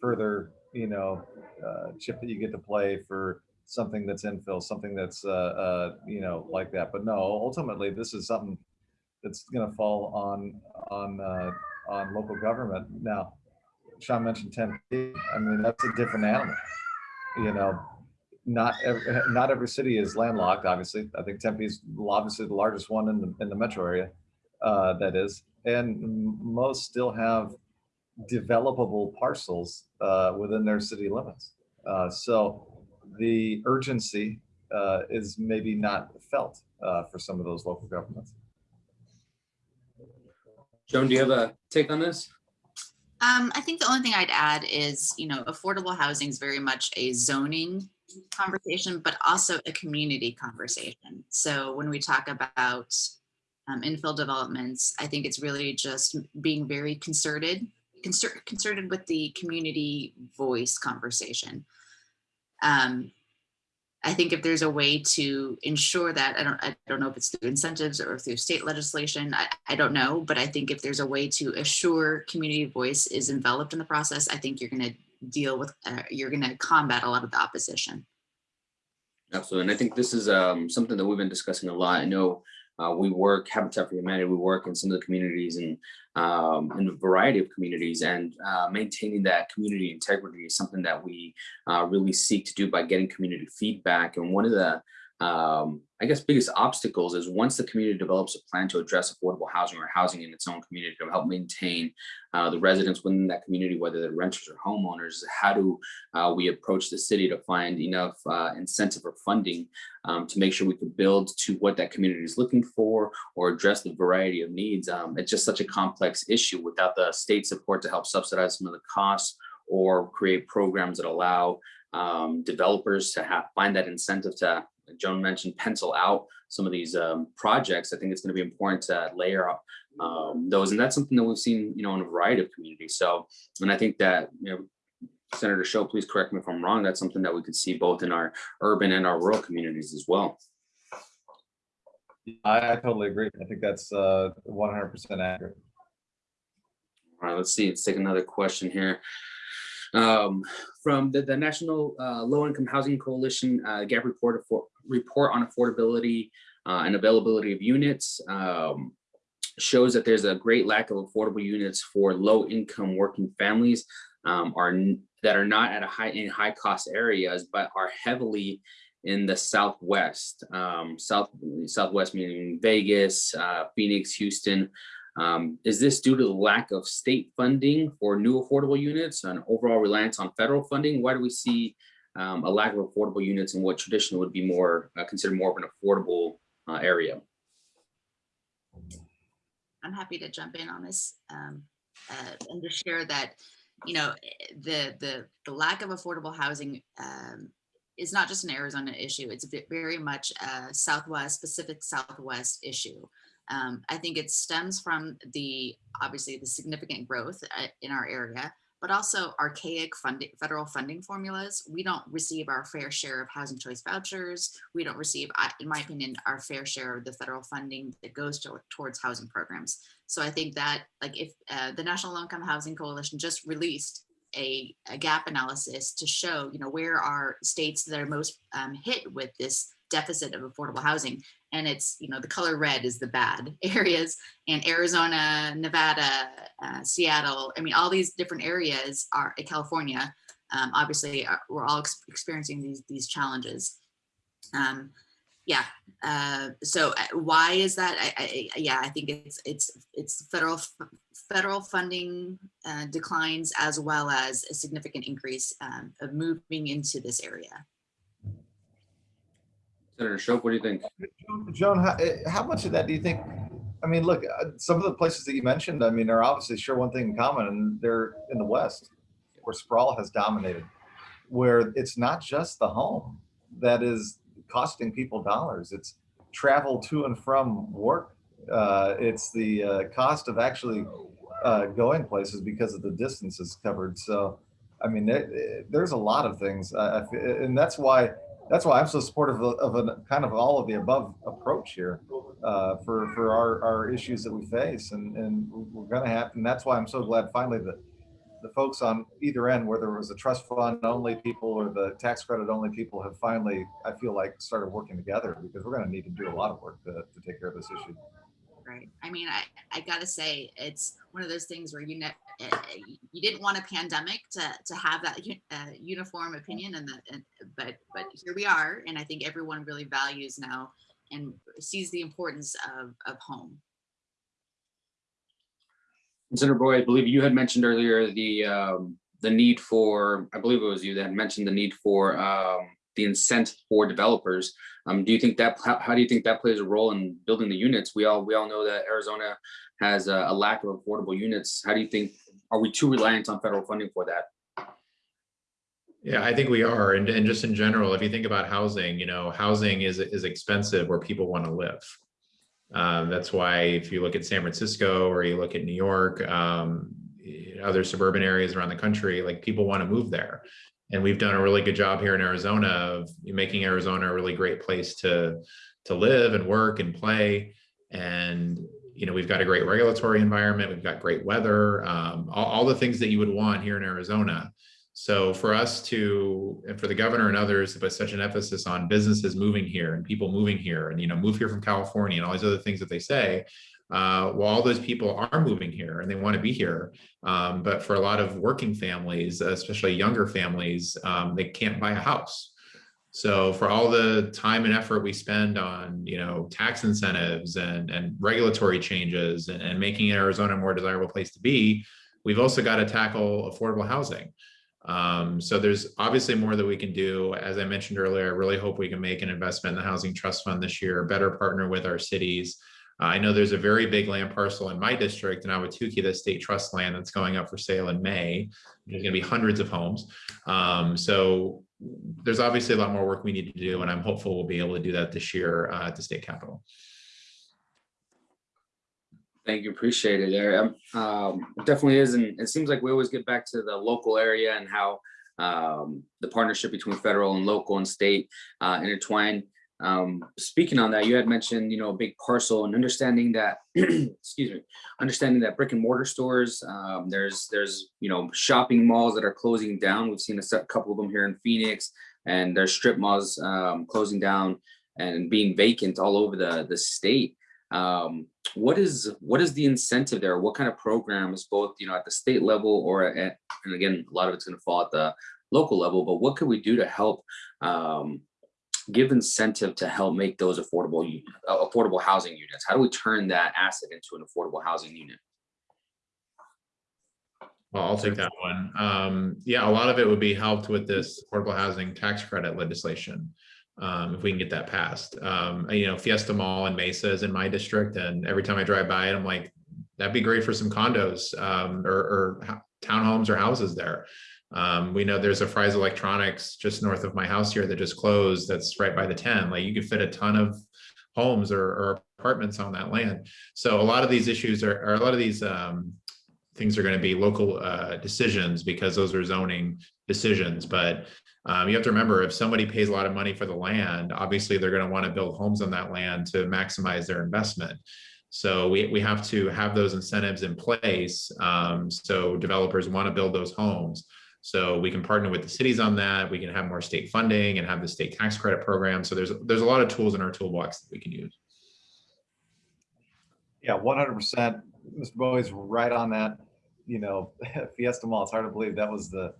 further, you know, uh, chip that you get to play for something that's infill, something that's, uh, uh, you know, like that? But no, ultimately, this is something that's gonna fall on, on, uh, on local government. Now, Sean mentioned Tempe. I mean, that's a different animal. You know, not every, not every city is landlocked, obviously. I think Tempe is obviously the largest one in the, in the metro area, uh, that is. And most still have developable parcels, uh, within their city limits. Uh, so the urgency, uh, is maybe not felt, uh, for some of those local governments. Joan, do you have a take on this? Um, I think the only thing I'd add is, you know, affordable housing is very much a zoning conversation, but also a community conversation. So when we talk about um, infill developments, I think it's really just being very concerted, concer- concerted with the community voice conversation. Um, I think if there's a way to ensure that, I don't, I don't know if it's through incentives or through state legislation, I, I don't know, but I think if there's a way to assure community voice is enveloped in the process, I think you're gonna deal with, uh, you're gonna combat a lot of the opposition. Absolutely. And I think this is um, something that we've been discussing a lot. I know uh, we work, Habitat for Humanity, we work in some of the communities and um, in a variety of communities and uh, maintaining that community integrity is something that we uh, really seek to do by getting community feedback. And one of the um, I guess biggest obstacles is once the community develops a plan to address affordable housing or housing in its own community to help maintain uh, the residents within that community, whether they're renters or homeowners, how do uh, we approach the city to find enough uh, incentive or funding um, to make sure we can build to what that community is looking for or address the variety of needs. Um, it's just such a complex issue without the state support to help subsidize some of the costs or create programs that allow um, developers to have find that incentive to Joan mentioned, pencil out some of these um, projects. I think it's going to be important to layer up um, those, and that's something that we've seen, you know, in a variety of communities. So, and I think that, you know, Senator Shope, please correct me if I'm wrong. That's something that we could see both in our urban and our rural communities as well. I, I totally agree. I think that's uh, 100% accurate. All right, let's see. Let's take another question here. Um, from the, the National uh, Low Income Housing Coalition uh, gap report report on affordability uh, and availability of units um, shows that there's a great lack of affordable units for low income working families um, are that are not at a high in high cost areas, but are heavily in the Southwest, um, South Southwest meaning Vegas, uh, Phoenix, Houston. Um, is this due to the lack of state funding for new affordable units and overall reliance on federal funding? Why do we see um, a lack of affordable units in what traditionally would be more uh, considered more of an affordable uh, area? I'm happy to jump in on this um, uh, and to share that, you know, the the the lack of affordable housing um, is not just an Arizona issue. It's very much a Southwest, Pacific Southwest issue. Um, I think it stems from the obviously the significant growth uh, in our area, but also archaic funding, federal funding formulas. We don't receive our fair share of housing choice vouchers. We don't receive, in my opinion, our fair share of the federal funding that goes to, towards housing programs. So I think that like if uh, the National Low Income Housing Coalition just released a, a, gap analysis to show, you know, where are states that are most um, hit with this deficit of affordable housing and it's you know the color red is the bad areas and arizona nevada uh, seattle i mean all these different areas are in california um, obviously are, uh, we're all ex experiencing these these challenges. Um, yeah uh, so uh, why is that? I, I, yeah i think it's it's it's federal federal funding uh, declines as well as a significant increase um, of moving into this area Senator Shope, what do you think? Joan, how, eh, how, much of that do you think? I mean, look, uh, some of the places that you mentioned, I mean, are obviously share one thing in common, and they're in the West, where sprawl has dominated, where it's not just the home that is costing people dollars. It's travel to and from work. Uh, it's the uh, cost of actually uh, going places because of the distances covered. So, I mean, there, there's a lot of things, uh, and that's why that's why I'm so supportive of, of a kind of all of the above approach here uh, for for our, our issues that we face, and and we're going to have, and that's why I'm so glad finally that the folks on either end, whether it was the trust fund only people or the tax credit only people, have finally, I feel like, started working together because we're going to need to do a lot of work to, to take care of this issue right? I mean, I, I gotta say, it's one of those things where you ne- uh, you didn't want a pandemic to, to have that uh, uniform opinion, and, the, and but but here we are, and I think everyone really values now and sees the importance of of home. Senator Bowie, I believe you had mentioned earlier the um, the need for, I believe it was you that mentioned the need for um, the incentive for developers. Um, do you think that how, how, do you think that plays a role in building the units? We all we all know that Arizona has a, a, lack of affordable units. How do you think are we too reliant on federal funding for that? Yeah, I think we are, and, and just in general, if you think about housing, you know, housing is is expensive where people want to live. Um, that's why if you look at San Francisco or you look at New York, um, other suburban areas around the country, like people want to move there and we've done a really good job here in Arizona of making Arizona a really great place to to live and work and play. And you know, we've got a great regulatory environment, we've got great weather, um, all, all the things that you would want here in Arizona. So for us to, and for the governor and others to put such an emphasis on businesses moving here and people moving here and, you know, move here from California and all these other things that they say, uh, well, all those people are moving here and they want to be here. Um, but for a lot of working families, especially younger families, um, they can't buy a house. So for all the time and effort we spend on, you know, tax incentives and, and regulatory changes and, and making Arizona a more desirable place to be, we've also got to tackle affordable housing. Um, so there's obviously more that we can do. As I mentioned earlier, I really hope we can make an investment in the Housing Trust Fund this year, better partner with our cities. Uh, I know there's a very big land parcel in my district in Ahwatukee, the state trust land that's going up for sale in May. There's going to be hundreds of homes. Um, so there's obviously a lot more work we need to do, and I'm hopeful we'll be able to do that this year uh, at the state capitol. Thank you, appreciate it, there. Um, um, it definitely is, and it seems like we always get back to the local area and how um, the partnership between federal and local and state uh, intertwine. Um, speaking on that, you had mentioned, you know, a big parcel and understanding that, excuse me, understanding that brick and mortar stores, um, there's, there's, you know, shopping malls that are closing down. We've seen a couple of them here in Phoenix, and there's strip malls um, closing down and being vacant all over the the state. Um, what is what is the incentive there? What kind of programs, both you know at the state level or at, and again, a lot of it's going to fall at the local level. But what could we do to help um, give incentive to help make those affordable uh, affordable housing units? How do we turn that asset into an affordable housing unit? Well, I'll take that one. Um, yeah, a lot of it would be helped with this affordable housing tax credit legislation. Um, if we can get that passed, um, you know, Fiesta Mall in Mesa is in my district and every time I drive by it, I'm like, that'd be great for some condos, um, or, or townhomes or houses there. Um, we know there's a Fry's Electronics just north of my house here that just closed. That's right by the ten. Like you could fit a ton of homes or, or apartments on that land. So a lot of these issues are, or a lot of these, um, things are going to be local uh, decisions because those are zoning decisions. But um, you have to remember, if somebody pays a lot of money for the land, obviously they're going to want to build homes on that land to maximize their investment. So we, we have to have those incentives in place. Um, so developers want to build those homes. So we can partner with the cities on that. We can have more state funding and have the state tax credit program. So there's, there's a lot of tools in our toolbox that we can use. Yeah, one hundred percent. Mr. Bowie's right on that. You know, Fiesta Mall, it's hard to believe that was the,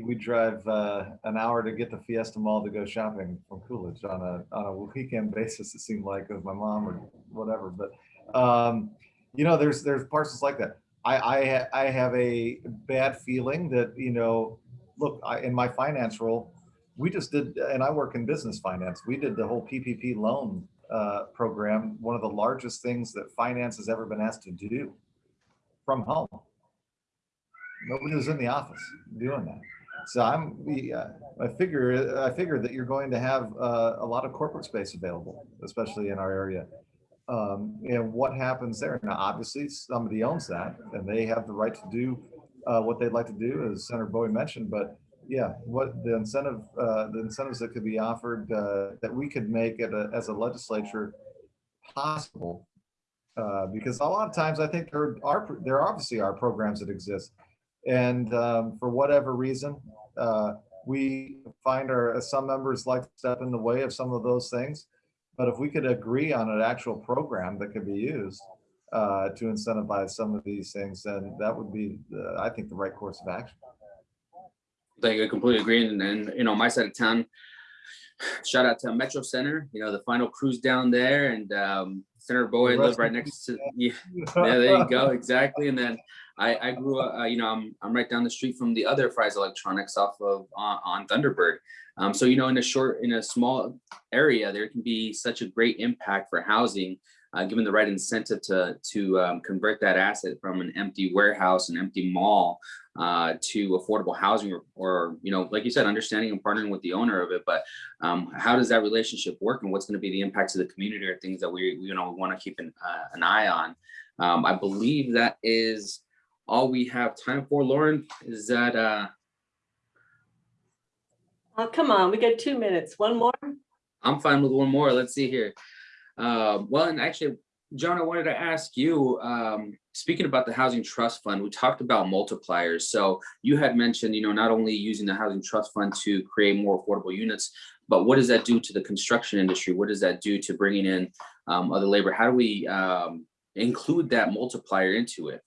we drive uh, an hour to get to Fiesta Mall to go shopping from Coolidge on a, on a weekend basis, it seemed like with my mom or whatever. But, um, you know, there's, there's parcels like that. I, I, I have a bad feeling that, you know, look, I, in my finance role, we just did, and I work in business finance. We did the whole PPP loan uh, program, one of the largest things that finance has ever been asked to do from home. Nobody was in the office doing that. So I'm, we, uh, I figure, I figure that you're going to have uh, a lot of corporate space available, especially in our area. Um, and what happens there? Now, obviously, somebody owns that and they have the right to do uh, what they'd like to do, as Senator Bowie mentioned, but yeah, what the incentive, uh, the incentives that could be offered, uh, that we could make it a, as a legislature possible. Uh, because a lot of times I think there are, there obviously are programs that exist. And, um, for whatever reason, uh, we find our, some members like to step in the way of some of those things. But if we could agree on an actual program that could be used, uh, to incentivize some of these things, then that would be, uh, I think, the right course of action. Thank you, I completely agree. And then, you know, my side of town, shout out to Metro Center, you know, the final cruise down there and um, Senator Bowie lives right next to, yeah, yeah, there you go, exactly. And then I, I grew up, uh, you know, I'm, I'm right down the street from the other Fry's Electronics off of, on, on Thunderbird. Um, so, you know, in a short, in a small area, there can be such a great impact for housing, uh, given the right incentive to, to um, convert that asset from an empty warehouse, an empty mall, uh, to affordable housing or, or, you know, like you said, understanding and partnering with the owner of it. But um, how does that relationship work and what's going to be the impact to the community or things that we, you know, want to keep an, uh, an eye on? Um, I believe that is all we have time for. Lauren, is that, uh, Oh, come on, we got two minutes. One more? I'm fine with one more. Let's see here. Um, well, and actually, Joan, I wanted to ask you, um, speaking about the Housing Trust Fund, we talked about multipliers. So you had mentioned, you know, not only using the Housing Trust Fund to create more affordable units, but what does that do to the construction industry? What does that do to bringing in um, other labor? How do we um, include that multiplier into it?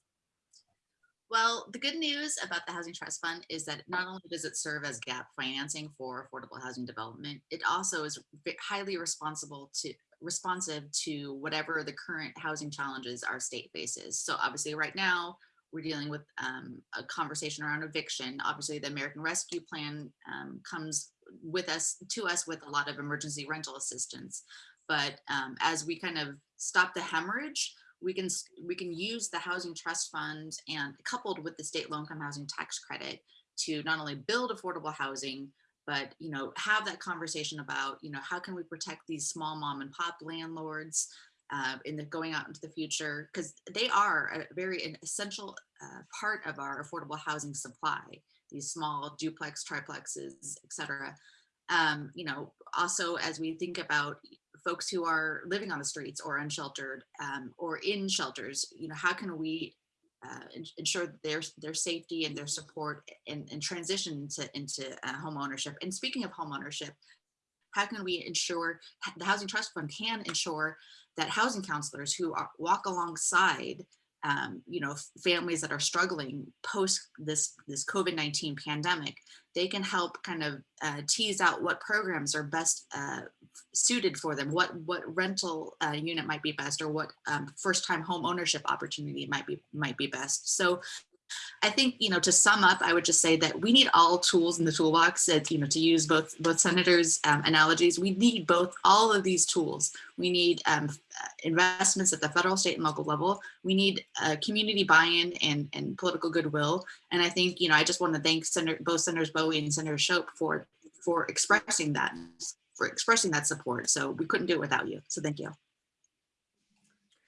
Well, the good news about the Housing Trust Fund is that not only does it serve as gap financing for affordable housing development, it also is highly responsible to responsive to whatever the current housing challenges our state faces. So obviously, right now, we're dealing with um, a conversation around eviction. Obviously, the American Rescue Plan um, comes with us to us with a lot of emergency rental assistance. But um, as we kind of stop the hemorrhage, we can we can use the housing trust fund and coupled with the state low income housing tax credit to not only build affordable housing but you know have that conversation about you know how can we protect these small mom and pop landlords uh, in the going out into the future? Because they are a very an essential uh, part of our affordable housing supply these small duplex triplexes et cetera. Um, you know also as we think about folks who are living on the streets or unsheltered um, or in shelters, you know, how can we uh, ensure their their safety and their support and, and transition into into uh, home ownership? And speaking of home ownership, how can we ensure the Housing Trust Fund can ensure that housing counselors who are, walk alongside um, you know, families that are struggling post this this COVID-19 pandemic, they can help kind of uh, tease out what programs are best uh, suited for them, what what rental uh, unit might be best, or what um, first time home ownership opportunity might be might be best. So I think, you know, to sum up, I would just say that we need all tools in the toolbox that, you know, to use both both senators um, analogies, we need both all of these tools. We need um, uh, investments at the federal, state and local level. We need uh, community buy-in and, and political goodwill. And I think, you know, I just want to thank Senator, both Senators Bowie and Senator Shope for, for expressing that, for expressing that support. So we couldn't do it without you. So thank you.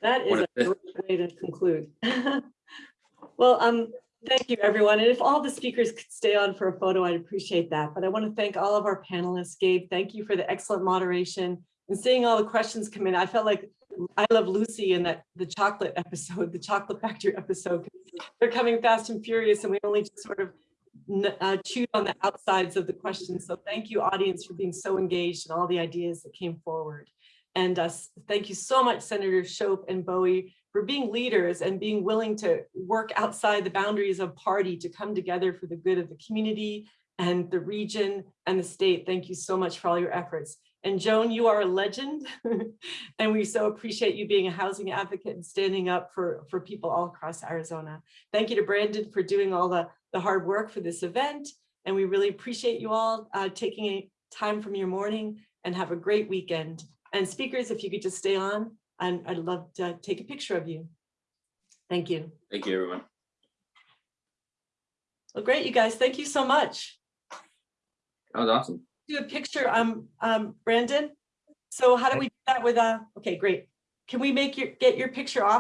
That is a great way to conclude. Well, um, thank you, everyone. And if all the speakers could stay on for a photo, I'd appreciate that. But I want to thank all of our panelists. Gabe, thank you for the excellent moderation and seeing all the questions come in. I felt like I love Lucy in that the chocolate episode, the chocolate factory episode. They're coming fast and furious and we only just sort of uh, chewed on the outsides of the questions. So thank you, audience, for being so engaged and all the ideas that came forward. And uh, thank you so much, Senator Shope and Bowie, for being leaders and being willing to work outside the boundaries of party to come together for the good of the community and the region and the state. Thank you so much for all your efforts. And Joan, you are a legend. and we so appreciate you being a housing advocate and standing up for, for people all across Arizona. Thank you to Brandon for doing all the, the hard work for this event. And we really appreciate you all uh, taking time from your morning and have a great weekend. And speakers, if you could just stay on, and I'd love to take a picture of you. Thank you. Thank you, everyone. Well, great, you guys. Thank you so much. That was awesome. Do a picture, um, um, Brandon. So how do we do that with, a, okay, great. Can we make your, get your picture off?